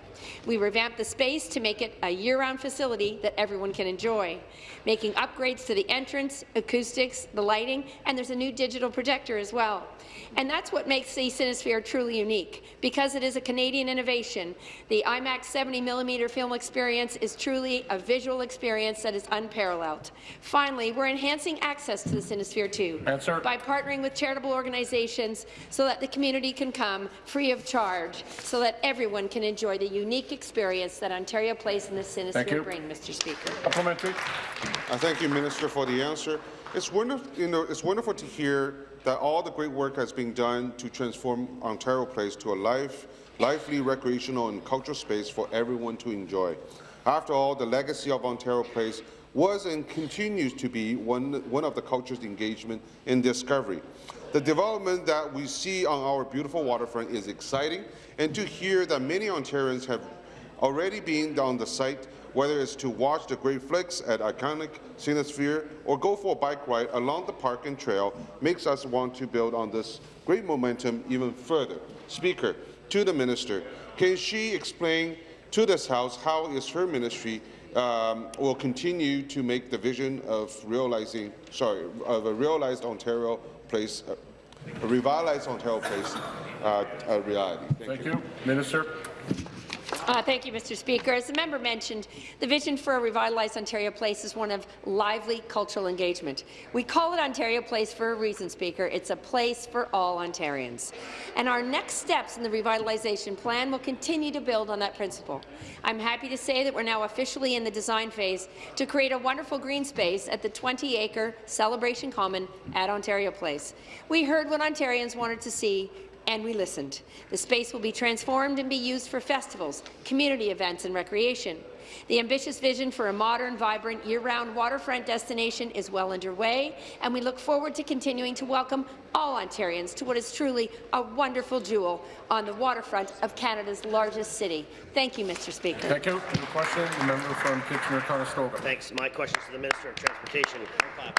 We revamped the space to make it a year-round facility that everyone can enjoy, making upgrades to the entrance, acoustics, the lighting, and there's a new digital projector as well. And that's what makes the Cinesphere truly unique. Because it is a Canadian innovation, the IMAX 70mm film experience is truly a visual experience that is unparalleled. Finally, we're enhancing access to the Cinesphere too Answer. by partnering with charitable organizations so that the community can come free of charge, so that everyone can enjoy the unique experience that Ontario Place and the Thank you. Bring, Mr. Speaker. Supplementary. I uh, thank you, Minister, for the answer. It's wonderful, you know, it's wonderful to hear that all the great work has been done to transform Ontario Place to a life, lively recreational and cultural space for everyone to enjoy. After all, the legacy of Ontario Place was and continues to be one, one of the culture's engagement in discovery. The development that we see on our beautiful waterfront is exciting, and to hear that many Ontarians have already been on the site, whether it's to watch the great flicks at iconic Cinesphere or go for a bike ride along the park and trail, makes us want to build on this great momentum even further. Speaker, to the minister, can she explain to this House how is her ministry um, will continue to make the vision of realizing, sorry, of a realized Ontario place, a revitalized Ontario place, uh, a reality. Thank, Thank you. Minister. Uh, thank you, Mr. Speaker. As the member mentioned, the vision for a revitalized Ontario Place is one of lively cultural engagement. We call it Ontario Place for a reason, Speaker. It's a place for all Ontarians. And our next steps in the revitalization plan will continue to build on that principle. I'm happy to say that we're now officially in the design phase to create a wonderful green space at the 20-acre Celebration Common at Ontario Place. We heard what Ontarians wanted to see and we listened. The space will be transformed and be used for festivals, community events and recreation. The ambitious vision for a modern, vibrant, year-round waterfront destination is well underway, and we look forward to continuing to welcome all Ontarians to what is truly a wonderful jewel on the waterfront of Canada's largest city. Thank you, Mr. Speaker. Thank you. The question, the member from Kitchener-Conestoga. Thanks. My question is to the Minister of Transportation.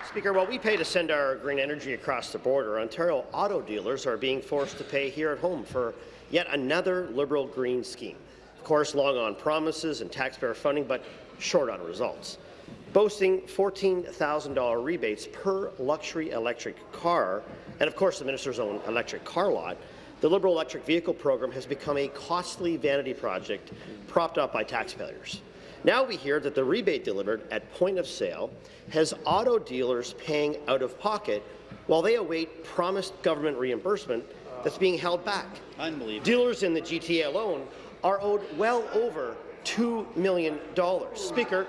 Speaker, while we pay to send our green energy across the border, Ontario auto dealers are being forced to pay here at home for yet another Liberal green scheme. Of course, long on promises and taxpayer funding, but short on results. Boasting $14,000 rebates per luxury electric car, and of course the minister's own electric car lot, the Liberal electric vehicle program has become a costly vanity project propped up by taxpayers. Now we hear that the rebate delivered at point of sale has auto dealers paying out of pocket while they await promised government reimbursement that's being held back. Unbelievable. Dealers in the GTA alone are owed well over $2 million. Speaker,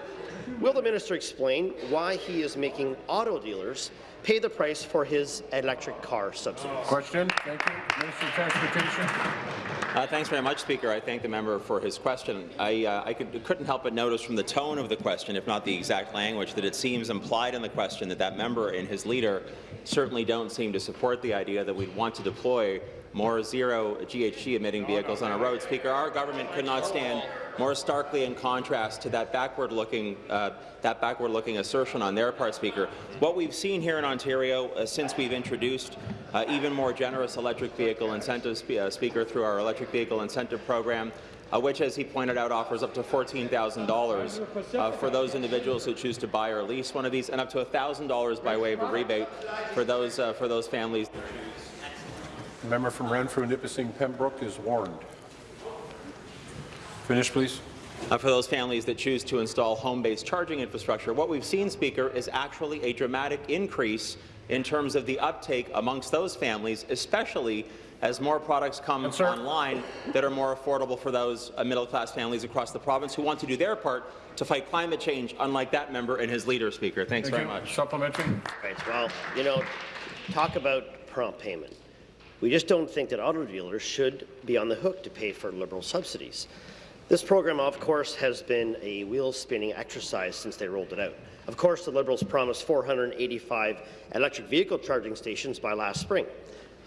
will the minister explain why he is making auto dealers pay the price for his electric car subsidies? Question. Thank you. Minister of Transportation. Uh, thanks very much, Speaker. I thank the member for his question. I, uh, I could, couldn't help but notice from the tone of the question, if not the exact language, that it seems implied in the question that that member and his leader certainly don't seem to support the idea that we'd want to deploy more zero GHG emitting vehicles on our roads. Speaker, our government could not stand more starkly in contrast to that backward-looking uh, that backward-looking assertion on their part, Speaker. What we've seen here in Ontario uh, since we've introduced uh, even more generous electric vehicle incentives, uh, Speaker, through our electric vehicle incentive program, uh, which, as he pointed out, offers up to $14,000 uh, for those individuals who choose to buy or lease one of these, and up to $1,000 by way of a rebate for those uh, for those families. The member from Renfrew, Nipissing, Pembroke is warned. Finish, please. Uh, for those families that choose to install home-based charging infrastructure. What we've seen, Speaker, is actually a dramatic increase in terms of the uptake amongst those families, especially as more products come yes, online that are more affordable for those uh, middle-class families across the province who want to do their part to fight climate change, unlike that member and his leader, Speaker. Thanks Thank very you. much. Supplementary. Right. Well, you know, talk about prompt payment. We just don't think that auto dealers should be on the hook to pay for Liberal subsidies. This program, of course, has been a wheel-spinning exercise since they rolled it out. Of course, the Liberals promised 485 electric vehicle charging stations by last spring.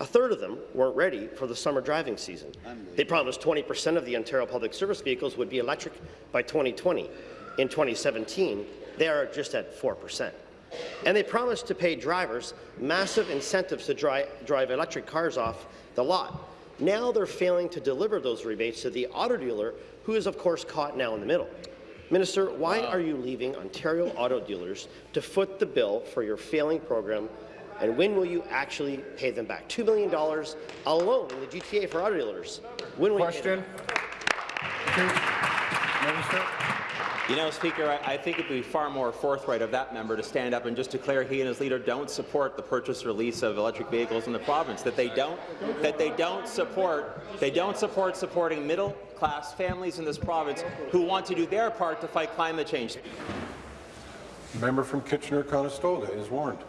A third of them weren't ready for the summer driving season. They promised 20 per cent of the Ontario Public Service vehicles would be electric by 2020. In 2017, they are just at 4 per cent. And they promised to pay drivers massive incentives to dri drive electric cars off the lot. Now they're failing to deliver those rebates to the auto dealer, who is, of course, caught now in the middle. Minister, why are you leaving Ontario auto dealers to foot the bill for your failing program, and when will you actually pay them back? $2 million alone in the GTA for auto dealers. When will Question. Minister. You know, Speaker, I, I think it would be far more forthright of that member to stand up and just declare he and his leader don't support the purchase or lease of electric vehicles in the province. That they don't, that they don't support, they don't support supporting middle-class families in this province who want to do their part to fight climate change. Member from Kitchener-Conestoga is warned.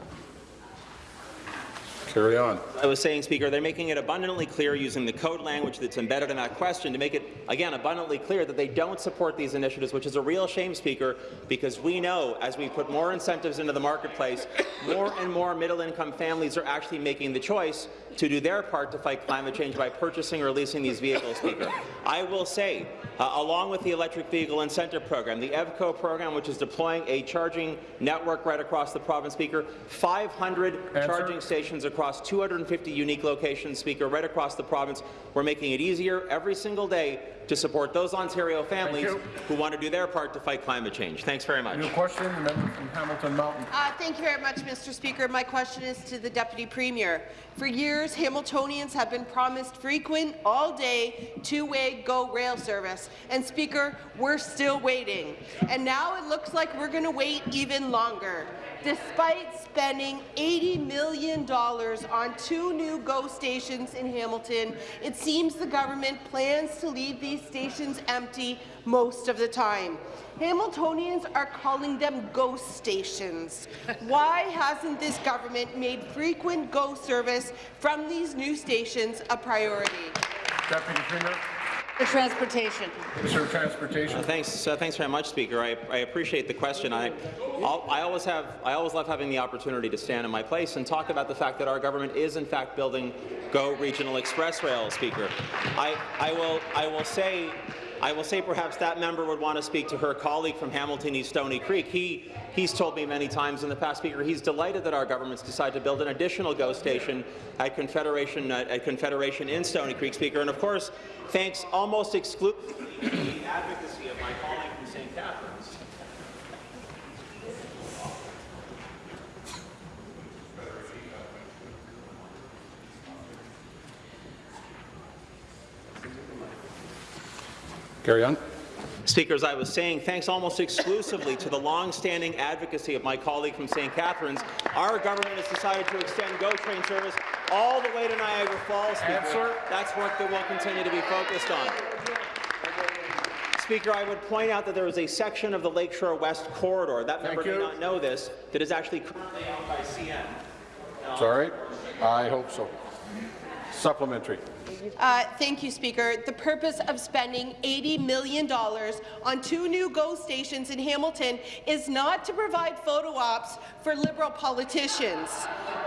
Carry on. I was saying, Speaker, they're making it abundantly clear using the code language that's embedded in that question to make it, again, abundantly clear that they don't support these initiatives, which is a real shame, Speaker, because we know as we put more incentives into the marketplace, more and more middle-income families are actually making the choice to do their part to fight climate change by purchasing or leasing these vehicles, Speaker. I will say, uh, along with the Electric Vehicle Incentive Program, the EVCO program, which is deploying a charging network right across the province, Speaker, 500 Answer. charging stations across 250 unique locations, Speaker, right across the province. We're making it easier every single day to support those Ontario families who want to do their part to fight climate change. Thanks very much. New question, the member from Hamilton Mountain. Uh, thank you very much, Mr. Speaker. My question is to the Deputy Premier. For years, Hamiltonians have been promised frequent, all-day, two-way GO rail service. And, Speaker, we're still waiting. And now it looks like we're going to wait even longer. Despite spending $80 million on two new GO stations in Hamilton, it seems the government plans to leave these stations empty most of the time. Hamiltonians are calling them ghost stations. Why hasn't this government made frequent GO service from these new stations a priority? Deputy Premier. For transportation. Minister of Transportation. Uh, thanks, uh, thanks very much, Speaker. I, I appreciate the question. I, I'll, I always have, I always love having the opportunity to stand in my place and talk about the fact that our government is, in fact, building Go Regional Express Rail, Speaker. I, I will, I will say. I will say perhaps that member would want to speak to her colleague from Hamilton East Stony Creek. He, he's told me many times in the past, Speaker, he's delighted that our government's decided to build an additional GO station at Confederation, uh, at Confederation in Stony Creek, Speaker. And of course, thanks almost exclusively <coughs> to the advocacy of my colleague from St. Catharines. Carry on. Speaker, as I was saying, thanks almost exclusively to the long-standing advocacy of my colleague from St. Catharines, our government has decided to extend GO train service all the way to Niagara Falls. Speaker. Answer. That's work that we'll continue to be focused on. Speaker, I would point out that there is a section of the Lakeshore West corridor, that member may you. not know this, that is actually currently owned by CN. Sorry. I hope so. Supplementary. Uh, thank you, Speaker. The purpose of spending $80 million on two new GO stations in Hamilton is not to provide photo ops for Liberal politicians.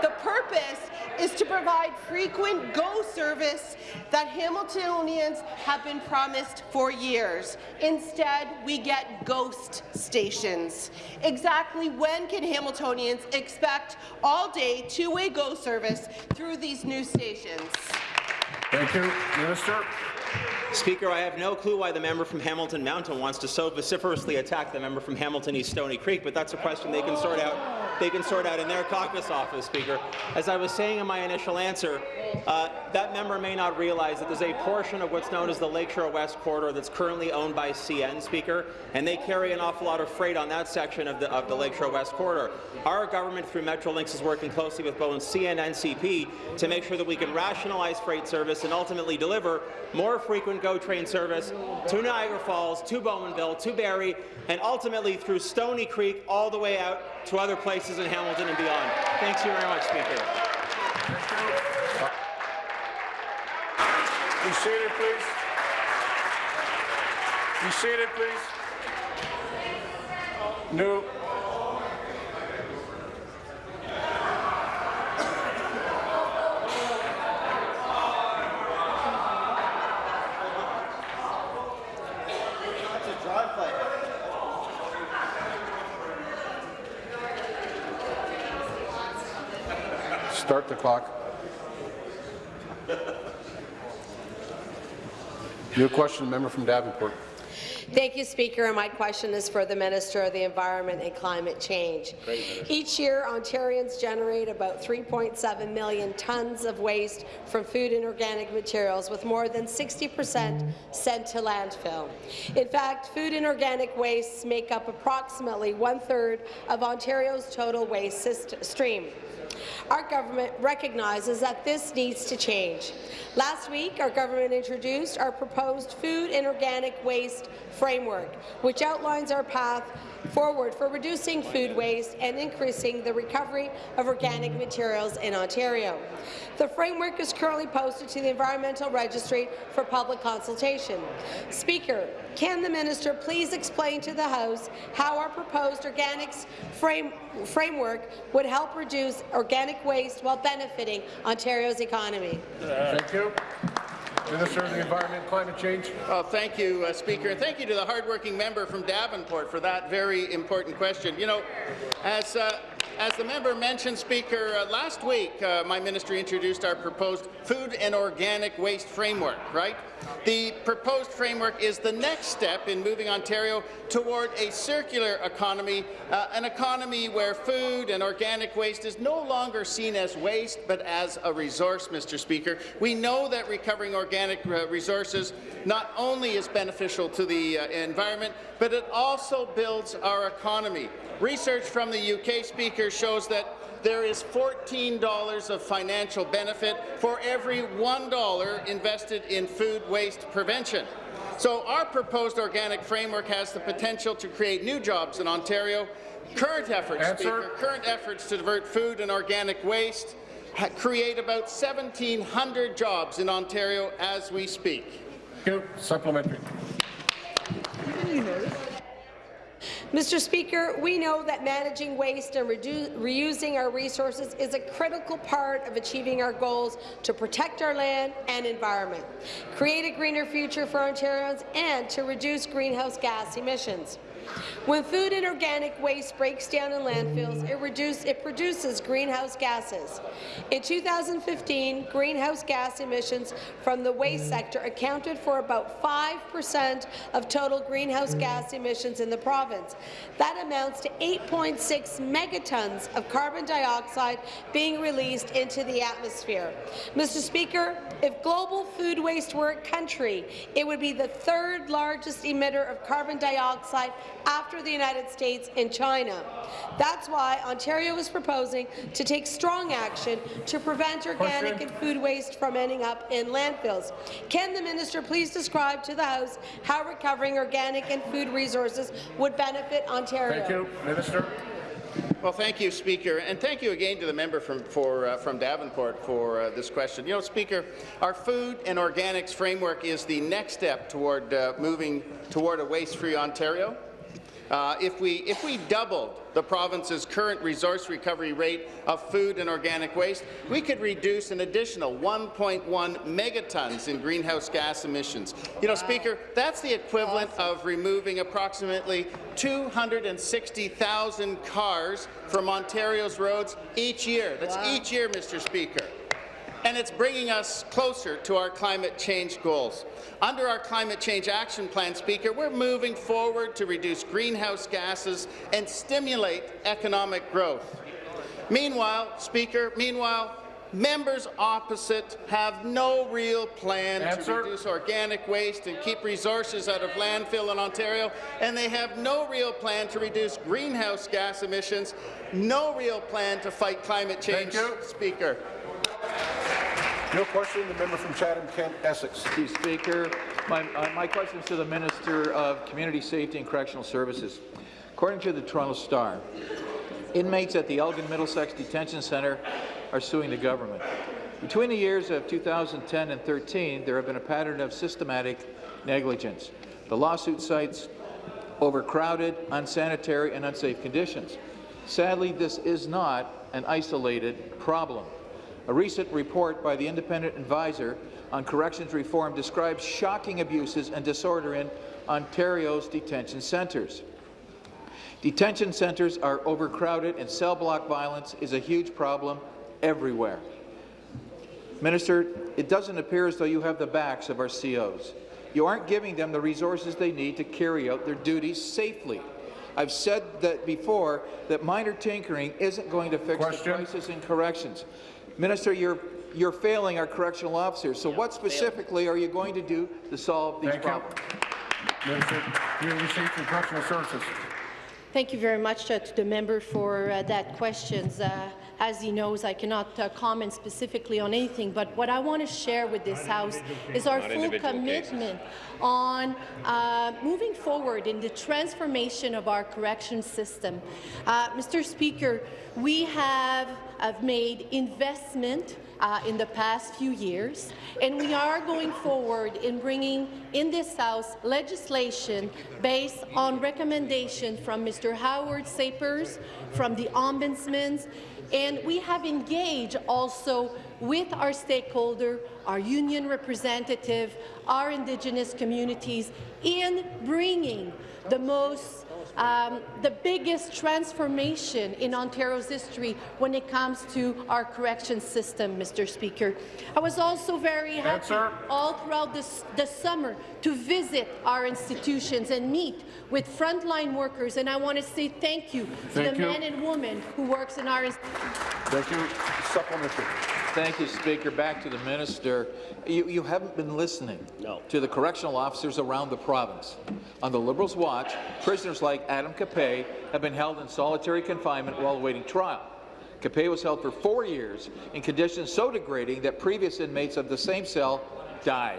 The purpose is to provide frequent GO service that Hamiltonians have been promised for years. Instead, we get ghost stations. Exactly when can Hamiltonians expect all-day two-way GO service through these new stations? Thank you. Minister. Speaker, I have no clue why the member from Hamilton Mountain wants to so vociferously attack the member from Hamilton East Stony Creek, but that's a question they can sort out. They can sort out in their caucus office, Speaker. As I was saying in my initial answer, uh, that member may not realize that there's a portion of what's known as the Lakeshore West corridor that's currently owned by CN, Speaker, and they carry an awful lot of freight on that section of the, of the Lakeshore West corridor. Our government, through Metrolinx, is working closely with both CN and CP to make sure that we can rationalize freight service and ultimately deliver more frequent GO train service to Niagara Falls, to Bowmanville, to Barrie, and ultimately through Stony Creek all the way out to other places in Hamilton and beyond. Thank you very much, Speaker. Be seated, please. Be seated, please. New. No. Start the clock. New question, member from Davenport. Thank you, Speaker. And my question is for the Minister of the Environment and Climate Change. Great, Each year, Ontarians generate about 3.7 million tonnes of waste from food and organic materials, with more than 60 per cent sent to landfill. In fact, food and organic wastes make up approximately one-third of Ontario's total waste stream. Our government recognizes that this needs to change. Last week, our government introduced our proposed food and organic waste framework, which outlines our path forward for reducing food waste and increasing the recovery of organic materials in Ontario. The framework is currently posted to the Environmental Registry for public consultation. Speaker, can the minister please explain to the House how our proposed organics frame, framework would help reduce organic waste while benefiting Ontario's economy? Thank you. Minister of the Environment and Climate Change. Well, thank you, uh, Speaker, and thank you to the hardworking member from Davenport for that very important question. You know, as uh, as the member mentioned, Speaker, uh, last week uh, my ministry introduced our proposed food and organic waste framework, right? The proposed framework is the next step in moving Ontario toward a circular economy, uh, an economy where food and organic waste is no longer seen as waste but as a resource, Mr. Speaker. We know that recovering organic uh, resources not only is beneficial to the uh, environment, but it also builds our economy. Research from the UK Speaker shows that there is $14 of financial benefit for every $1 invested in food waste prevention. So our proposed organic framework has the potential to create new jobs in Ontario. Current efforts, Speaker, current efforts to divert food and organic waste create about 1,700 jobs in Ontario as we speak. Supplementary. Mr. Speaker, we know that managing waste and reusing our resources is a critical part of achieving our goals to protect our land and environment, create a greener future for Ontarians, and to reduce greenhouse gas emissions. When food and organic waste breaks down in landfills, it, reduce, it produces greenhouse gases. In 2015, greenhouse gas emissions from the waste sector accounted for about 5% of total greenhouse gas emissions in the province. That amounts to 8.6 megatons of carbon dioxide being released into the atmosphere. Mr. Speaker, if global food waste were a country, it would be the third largest emitter of carbon dioxide after the United States and China. That's why Ontario is proposing to take strong action to prevent organic and food waste from ending up in landfills. Can the minister please describe to the House how recovering organic and food resources would benefit Ontario? Thank you, Minister. Well, thank you, Speaker, and thank you again to the member from, for, uh, from Davenport for uh, this question. You know, Speaker, our food and organics framework is the next step toward uh, moving toward a waste-free Ontario. Uh, if, we, if we doubled the province's current resource recovery rate of food and organic waste, we could reduce an additional 1.1 megatons in greenhouse gas emissions. You know, Speaker, that's the equivalent of removing approximately 260,000 cars from Ontario's roads each year. That's wow. each year, Mr. Speaker and it's bringing us closer to our climate change goals. Under our Climate Change Action Plan, Speaker, we're moving forward to reduce greenhouse gases and stimulate economic growth. Meanwhile, Speaker, meanwhile, members opposite have no real plan Answer. to reduce organic waste and keep resources out of landfill in Ontario, and they have no real plan to reduce greenhouse gas emissions, no real plan to fight climate change, Speaker. No question. The member from Chatham-Kent, Essex. You, Speaker. My, uh, my question is to the Minister of Community Safety and Correctional Services. According to the Toronto Star, inmates at the Elgin Middlesex Detention Centre are suing the government. Between the years of 2010 and 13, there have been a pattern of systematic negligence. The lawsuit cites overcrowded, unsanitary, and unsafe conditions. Sadly, this is not an isolated problem. A recent report by the Independent Advisor on Corrections Reform describes shocking abuses and disorder in Ontario's detention centres. Detention centres are overcrowded and cell block violence is a huge problem everywhere. Minister, it doesn't appear as though you have the backs of our COs. You aren't giving them the resources they need to carry out their duties safely. I've said that before, that minor tinkering isn't going to fix Question. the crisis in corrections. Minister, you're, you're failing our correctional officers, so what specifically are you going to do to solve these Thank you. problems? Minister, Community Safety and Correctional Services. Thank you very much uh, to the member for uh, that question. Uh, as he knows, I cannot uh, comment specifically on anything, but what I want to share with this House is our full individual cases. commitment on uh, moving forward in the transformation of our correction system. Uh, Mr. Speaker, we have, have made investment uh, in the past few years, and we are going forward in bringing in this House legislation based on recommendation from Mr. Howard Sapers, from the Ombudsman, and we have engaged also with our stakeholder, our union representative, our Indigenous communities in bringing the most um, the biggest transformation in Ontario's history when it comes to our correction system, Mr. Speaker. I was also very happy Answer. all throughout this, the summer to visit our institutions and meet with frontline workers, and I want to say thank you to Thank the you. men and women who works in our institutions. Thank you. Supplementary. Thank you, Speaker. Back to the minister. You, you haven't been listening no. to the correctional officers around the province. On the Liberals' watch, prisoners like Adam Capay have been held in solitary confinement while awaiting trial. Capay was held for four years in conditions so degrading that previous inmates of the same cell died.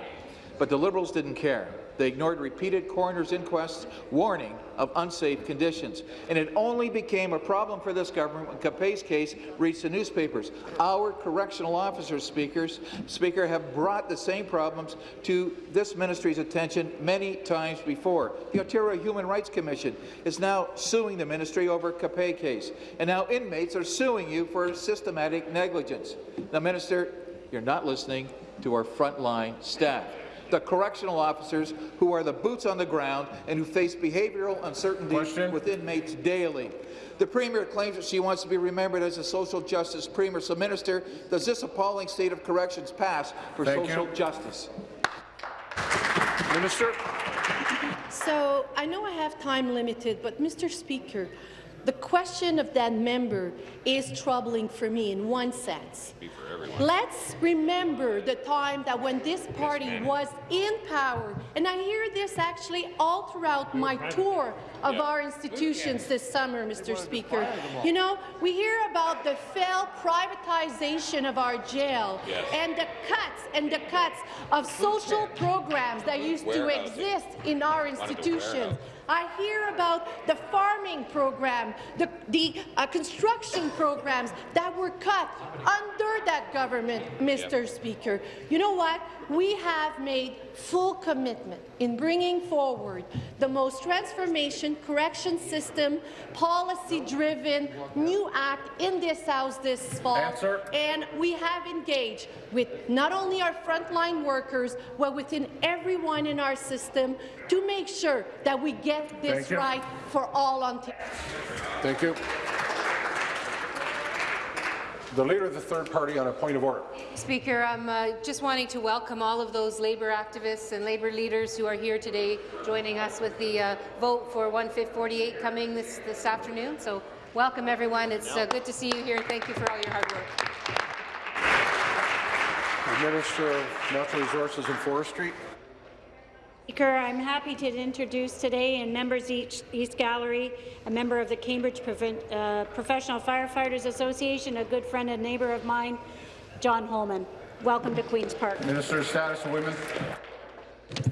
But the Liberals didn't care. They ignored repeated coroner's inquests warning of unsafe conditions. And it only became a problem for this government when Capay's case reached the newspapers. Our correctional officers, speakers, Speaker, have brought the same problems to this ministry's attention many times before. The Ontario Human Rights Commission is now suing the ministry over Capay case. And now inmates are suing you for systematic negligence. Now, Minister, you're not listening to our frontline staff the correctional officers who are the boots on the ground and who face behavioral uncertainty with inmates daily. The Premier claims that she wants to be remembered as a social justice Premier. So, Minister, does this appalling state of corrections pass for Thank social you. justice? Minister. So I know I have time limited, but Mr. Speaker, the question of that member is troubling for me in one sense. Let's remember the time that when this party was in power, and I hear this actually all throughout my tour of our institutions this summer, Mr. Speaker. You know, we hear about the failed privatization of our jail Yes. and the cuts and the cuts of social programs that used to exist in our institutions. I hear about the farming program, the, the uh, construction programs that were cut under that government, Mr. Speaker. You know what? We have made full commitment in bringing forward the most transformation correction system, policy-driven new act in this House this fall. Answer. And we have engaged with not only our frontline workers, but within everyone in our system to make sure that we get this right for all Ontarians. Thank you. The Leader of the Third Party on a point of order. Speaker, I'm uh, just wanting to welcome all of those labour activists and labour leaders who are here today joining us with the uh, vote for 1548 coming this, this afternoon. So welcome, everyone. It's uh, good to see you here. Thank you for all your hard work. The Minister of Natural Resources and Forestry. Speaker, I'm happy to introduce today in Members East, East Gallery a member of the Cambridge Proven- uh, Professional Firefighters Association, a good friend and neighbour of mine, John Holman. Welcome to Queen's Park. Minister of Status of Women.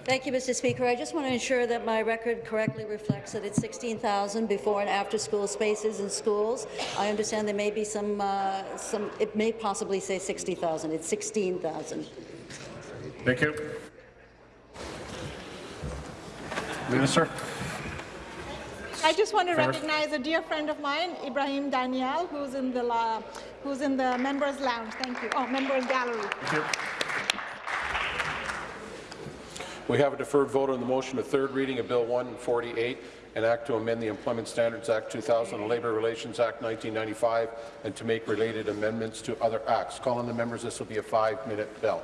Thank you, Mr. Speaker. I just want to ensure that my record correctly reflects that it's 16,000 before and after school spaces in schools. I understand there may be some, uh, some it may possibly say 60,000. It's 16,000. Thank you. Minister. I just want to Fair. recognize a dear friend of mine, Ibrahim Daniel, who's in the la- who's in the members' lounge. Thank you. Oh, members' gallery. Thank you. We have a deferred vote on the motion of third reading of Bill 148, an act to amend the Employment Standards Act 2000 and Labour Relations Act 1995, and to make related amendments to other acts. Call on the members. This will be a five-minute bell.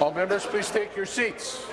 All members, please take your seats.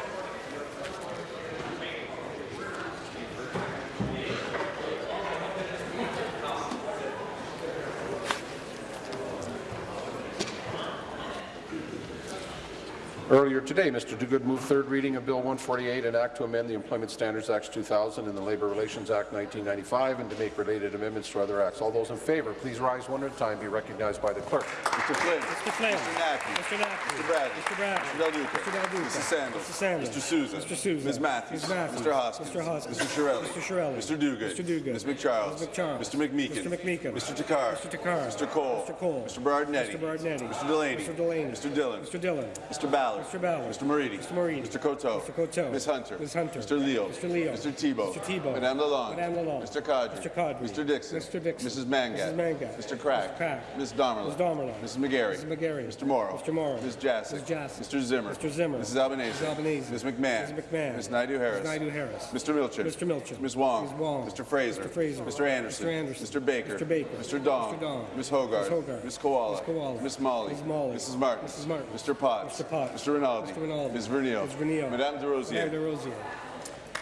Earlier today, Mr. Duguid moved third reading of Bill 148, an act to amend the Employment Standards Act 2000 and the Labour Relations Act 1995 and to make related amendments to other acts. All those in favour, please rise one at a time. Be recognized by the clerk. Mr. Flynn. Mr. Flynn. Mr. Naqvi. Mr. Naqvi. Mr. Bradley. Mr. Bradley. Mr. Del Duca. Mr. Del Duca. Mr. Sandals. Mr. Sandals. Mr. Sousa. Mr. Sousa. Ms. Matthews. Ms. Matthews. Mr. Hoskins. Mr. Hoskins. Mr. Chiarelli. Mr. Chiarelli. Mr. Duguid. Mr. Duguid. Ms. McCharles. Ms. McCharles. Mr. McMeekin. Mr. McMeekin. Mr. Takhar. Mr. Takhar. Mr. Colle. Mr. Colle. Mr. Berardinetti. Mr. Berardinetti. Mr. Delaney. Mr. Delaney. Mr. Dhillon. Mr. Dhillon. Mr. Ballard. Mr. Ballard. Mr. Moridi. Mr. Moridi. Mr. Coteau. Mr. Coteau. Ms. Hunter. Ms. Hunter. Mr. Leo. Mr. Leo. Mr. Thibeault. Mr. Thibeault. Madame Lalonde. Madame Lalonde. Mr. Qaadri. Mr. Qaadri. Mr. Dickson. Mr. Dickson. Mrs. Mangat. Mrs. Mangat. Mr. Crack. Mr. Crack. Ms. Damerla. Ms. Damerla. Mrs. McGarry. Mrs. McGarry. Mr. Morrow. Mr. Morrow. Ms. Jaczek. Ms. Jaczek. Mr. Zimmer. Mr. Zimmer. Mrs. Albanese. Mrs. Albanese. Ms. McMahon. Ms. McMahon. Ms. Naidoo Harris. Ms. Naidoo Harris. Mr. Milczyn. Mr. Milczyn. Ms. Wong. Ms. Wong. Mr. Fraser. Mr. Fraser. Mr. Anderson. Mr. Anderson. Mr. Baker. Mr. Baker. Mr. Dong. Mr. Dong. Ms. Hoggarth. Ms. Hoggarth. Ms. Kiwala. Ms. Kiwala. Ms. Malhi. Ms. Malhi. Mrs. Martin. Mrs. Martin. Mr. Potts. Mr. Potts. Mr. Rinaldi. Mr. Rinaldi. Ms. Vernio. Ms. Vernio. Madame Des Rosiers. Madame Des Rosiers.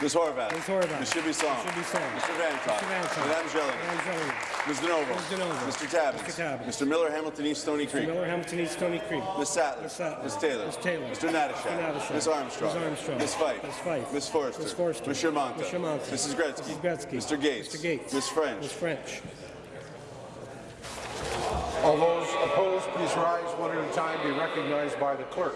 Ms. Horwath. Ms. Horwath. Ms. Shibisong. Ms. Shibisong. Mr. Vanthof. Mr. Vanthof. Madame Gelling. Madame Gelling. Ms. DiNovo. Ms. DiNovo. Mr. Tabuns. Mr. Tabuns. Mr. Miller, Hamilton East Stoney Creek. Mr. Miller, Hamilton East Stoney Creek. Ms. Sattler. Ms. Sattler. Ms. Taylor. Ms. Taylor. Mr. Natyshak. Mr. Natyshak. Ms. Armstrong. Ms. Armstrong. Ms. Fife. Ms. Fife. Ms. Forster. Ms. Forster. Ms. Shermanta. Ms. Shermanta. Mrs. Gretzky. Mrs. Gretzky. Mr. Gates. Mr. Gates. Ms. French. Ms. French. All those opposed, please rise one at a time. Be recognized by the clerk.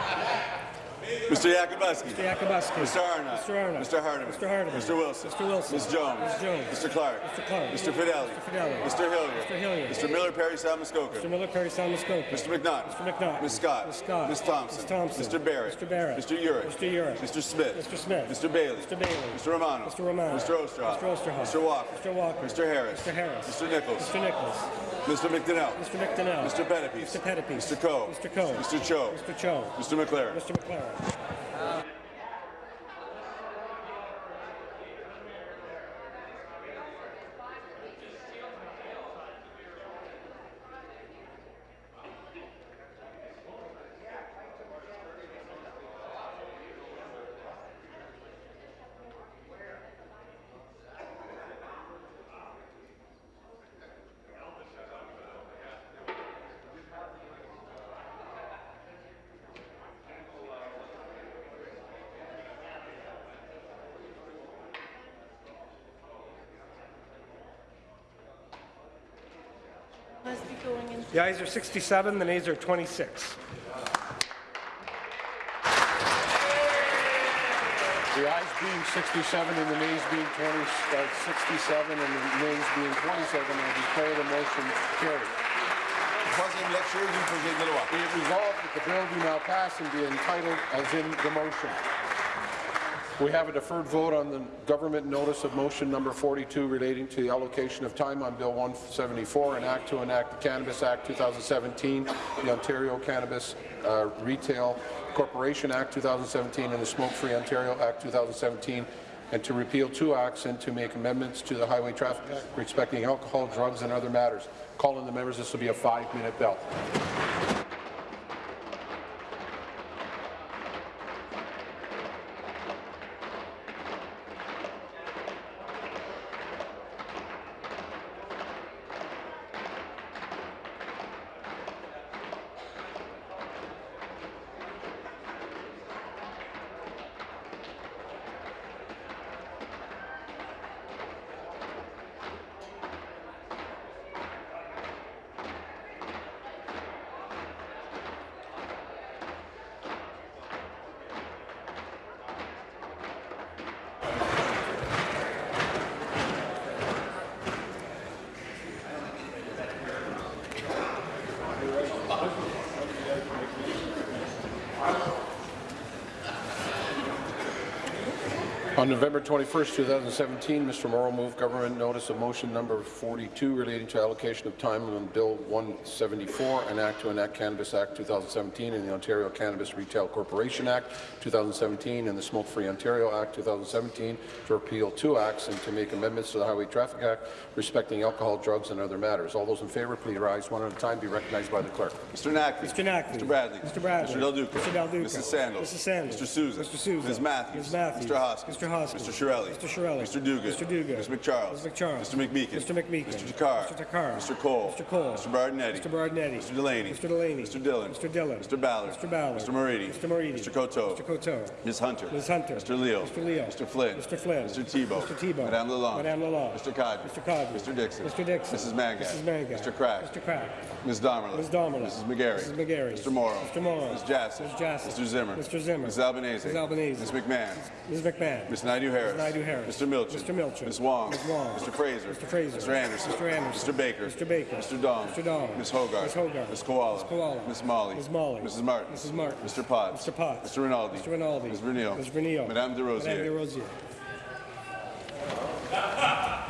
Mr. Yakabuski. Mr. Yakabuski. Mr. Arnott. Mr. Arnott. Mr. Hardeman. Mr. Hardeman. Mr. Wilson. Mr. Wilson. Ms. Jones. Ms. Jones. Mr. Clark. Mr. Clark. Mr. Fedeli. Mr. Fedeli. Mr. Hillier. Mr. Hillier. Mr. Miller, Parry, Salmuskoka. Mr. Miller, Parry, Salmuskoka. Mr. McNaught. Mr. McNaught. Ms. Scott. Ms. Scott. Ms. Thompson. Ms. Thompson. Mr. Barrett. Mr. Barrett. Mr. Yurek. Mr. Yurek. Mr. Smith. Mr. Smith. Mr. Bailey. Mr. Bailey. Mr. Romano. Mr. Romano. Mr. Oosterhoff. Mr. Oosterhoff. Mr. Walker. Mr. Walker. Mr. Harris. Mr. Harris. Mr. Nicholls. Mr. Nicholls. Mr. McDonell. Mr. McDonell. Mr. Pettapiece. Mr. Pettapiece. Mr. Coe. Mr. Coe. Mr. Cho. Mr. Cho. Mr. MacLaren. Mr. MacLaren. In. The ayes are 67, the nays are 26. The ayes being 67 and the nays being 20, uh, 67 and the nays being 27, I declare the motion carried. Troisième lecture du projet de loi. Be it resolved that the bill be now passed and be entitled as in the motion. We have a deferred vote on the government notice of motion number 42 relating to the allocation of time on Bill 174, an act to enact the Cannabis Act 2017, the Ontario Cannabis uh, Retail Corporation Act 2017, and the Smoke-Free Ontario Act 2017, and to repeal two acts and to make amendments to the Highway Traffic Act respecting alcohol, drugs, and other matters. Calling the members. This will be a five-minute bell. November 21st, 2017, Mr. Morrow moved government notice of motion number 42 relating to allocation of time on Bill 174, an act to enact Cannabis Act 2017 and the Ontario Cannabis Retail Corporation Act 2017 and the Smoke-Free Ontario Act 2017 to repeal two acts and to make amendments to the Highway Traffic Act respecting alcohol, drugs, and other matters. All those in favour, please rise one at a time. Be recognized by the clerk. Mr. Naqvi. Mr. Naqvi. Mr. Bradley. Mr. Bradley. Mr. Del Duca. Mr. Del Duca. Mrs. Sandals. Mrs. Sandals. Mr. Sousa. Mr. Sousa. Ms. Matthews. Ms. Matthews. Mr. Hoskins. Mr. Hoskins. Mr. Chiarelli. Mr. Chiarelli. Mr. Duguid. Mr. Duguid. Ms. McCharles. Ms. McCharles. Mr. McMeekin. Mr. McMeekin. Mr. Takhar. Mr. Takhar. Mr. Colle. Mr. Colle. Mr. Berardinetti. Mr. Berardinetti. Mr. Delaney. Mr. Delaney. Mr. Dhillon. Mr. Dhillon. Mr. Ballard. Mr. Ballard. Mr. Moridi. Mr. Moridi. Mr. Coteau. Mr. Coteau. Ms. Hunter. Ms. Hunter. Mr. Leo. Mr. Leo. Mr. Flynn. Mr. Flynn. Mr. Thibeault. Mr. Thibeault. Madame Lalonde. Madame Lalonde. Mr. Qaadri. Mr. Qaadri. Mr. Dickson. Mr. Dickson. Mrs. Mangat. Mrs. Mangat. Mr. Crack. Mr. Crack. Ms. Damerla. Ms. Damerla. Mrs. McGarry. Mrs. McGarry. Mr. Morrow. Mr. Morrow. Ms. Jaczek. Ms. Jaczek. Mr. Zimmer. Mr. Zimmer. Ms. Albanese. Ms. Albanese. Ms. McMahon. Ms. McMahon. Ms. Naidu-Harris. Ms. Naidu-Harris. Mr. Milczyn. Mr. Milczyn. Ms. Wong. Ms. Wong. Mr. Fraser. Mr. Fraser. Mr. Anderson. Mr. Anderson. Mr. Baker. Mr. Baker. Mr. Dong. Mr. Dong. Ms. Hoggarth. Ms. Hoggarth. Ms. Kiwala. Ms. Kiwala. Ms. Malhi. Ms. Malhi. Mrs. Martin. Mrs. Martin. Mr. Potts. Mr. Potts. Mr. Rinaldi. Mr. Rinaldi. Ms. Vernio. Ms. Vernio. Madame Des Rosiers. Madame Des Rosiers.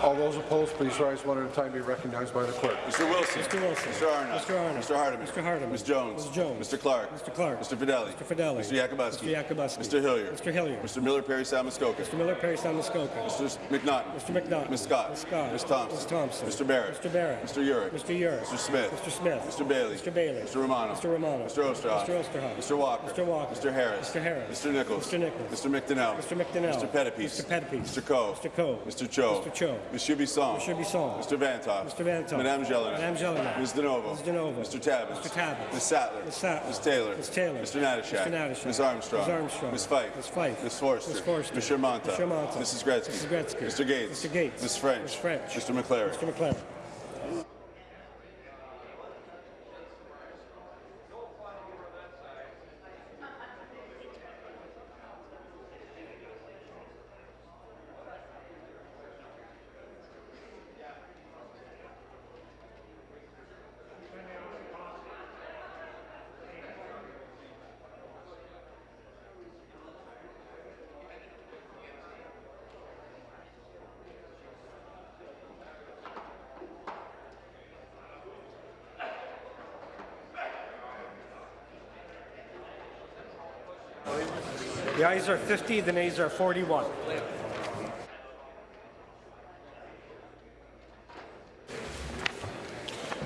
All those opposed, please rise one at a time. Be recognized by the clerk. Mr. Wilson. Mr. Wilson. Mr. Arnott. Mr. Arnott. Mr. Hardeman. Mr. Hardeman. Ms. Jones. Ms. Jones. Mr. Clark. Mr. Clark. Mr. Fedeli. Mr. Fedeli. Mr. Yakabuski. Mr. Yakabuski. Mr. Hillier. Mr. Hillier. Mr. Miller Parry Salmuskoka. Mr. Miller Parry Muskoka. Mr. McNaughton. Mr. McNaughton. Ms. Scott. Ms. Scott. Ms. Thompson. Ms. Thompson. Mr. Barrett. Mr. Barrett. Mr. Yurek. Mr. Yurek. Mr. Smith. Mr. Smith. Mr. Bailey. Mr. Bailey. Mr. Romano. Mr. Romano. Mr. Oosterhoff. Mr. Oosterhoff. Mr. Walker. Mr. Walker. Mr. Harris. Mr. Harris. Mr. Nicholls. Mr. Nicholls. Mr. McDonell. Mr. McDonell. Mr. Pettapiece. Mr. Pettapiece. Mr. Coe. Mr. Coe. Mr. Cho. Mr. Cho. Monsieur Bisson. Monsieur Bisson. Mr. Vanthof. Mr. Vanthof. Madame Gélinas. Madame Gélinas. Ms. DiNovo. Ms. DiNovo. Mr. Tabuns. Mr. Tabuns. Ms. Sattler. Ms. Sattler. Ms. Taylor. Ms. Taylor. Mr. Natyshak. Mr. Natyshak. Ms. Armstrong. Ms. Armstrong. Ms. Fife. Ms. Fife. Ms. Forster. Ms. Forster. Mr. Mantha. Mr. Mantha. Mrs. Gretzky. Mrs. Gretzky. Mr. Gates. Mr. Gates. Ms. French. Ms. French. Mr. MacLaren. Mr. MacLaren. Ayes are 50, the nays are 41.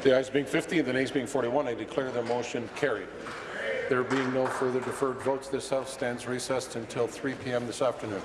The ayes being 50 and the nays being 41, I declare the motion carried. There being no further deferred votes, this House stands recessed until 3 p.m. this afternoon.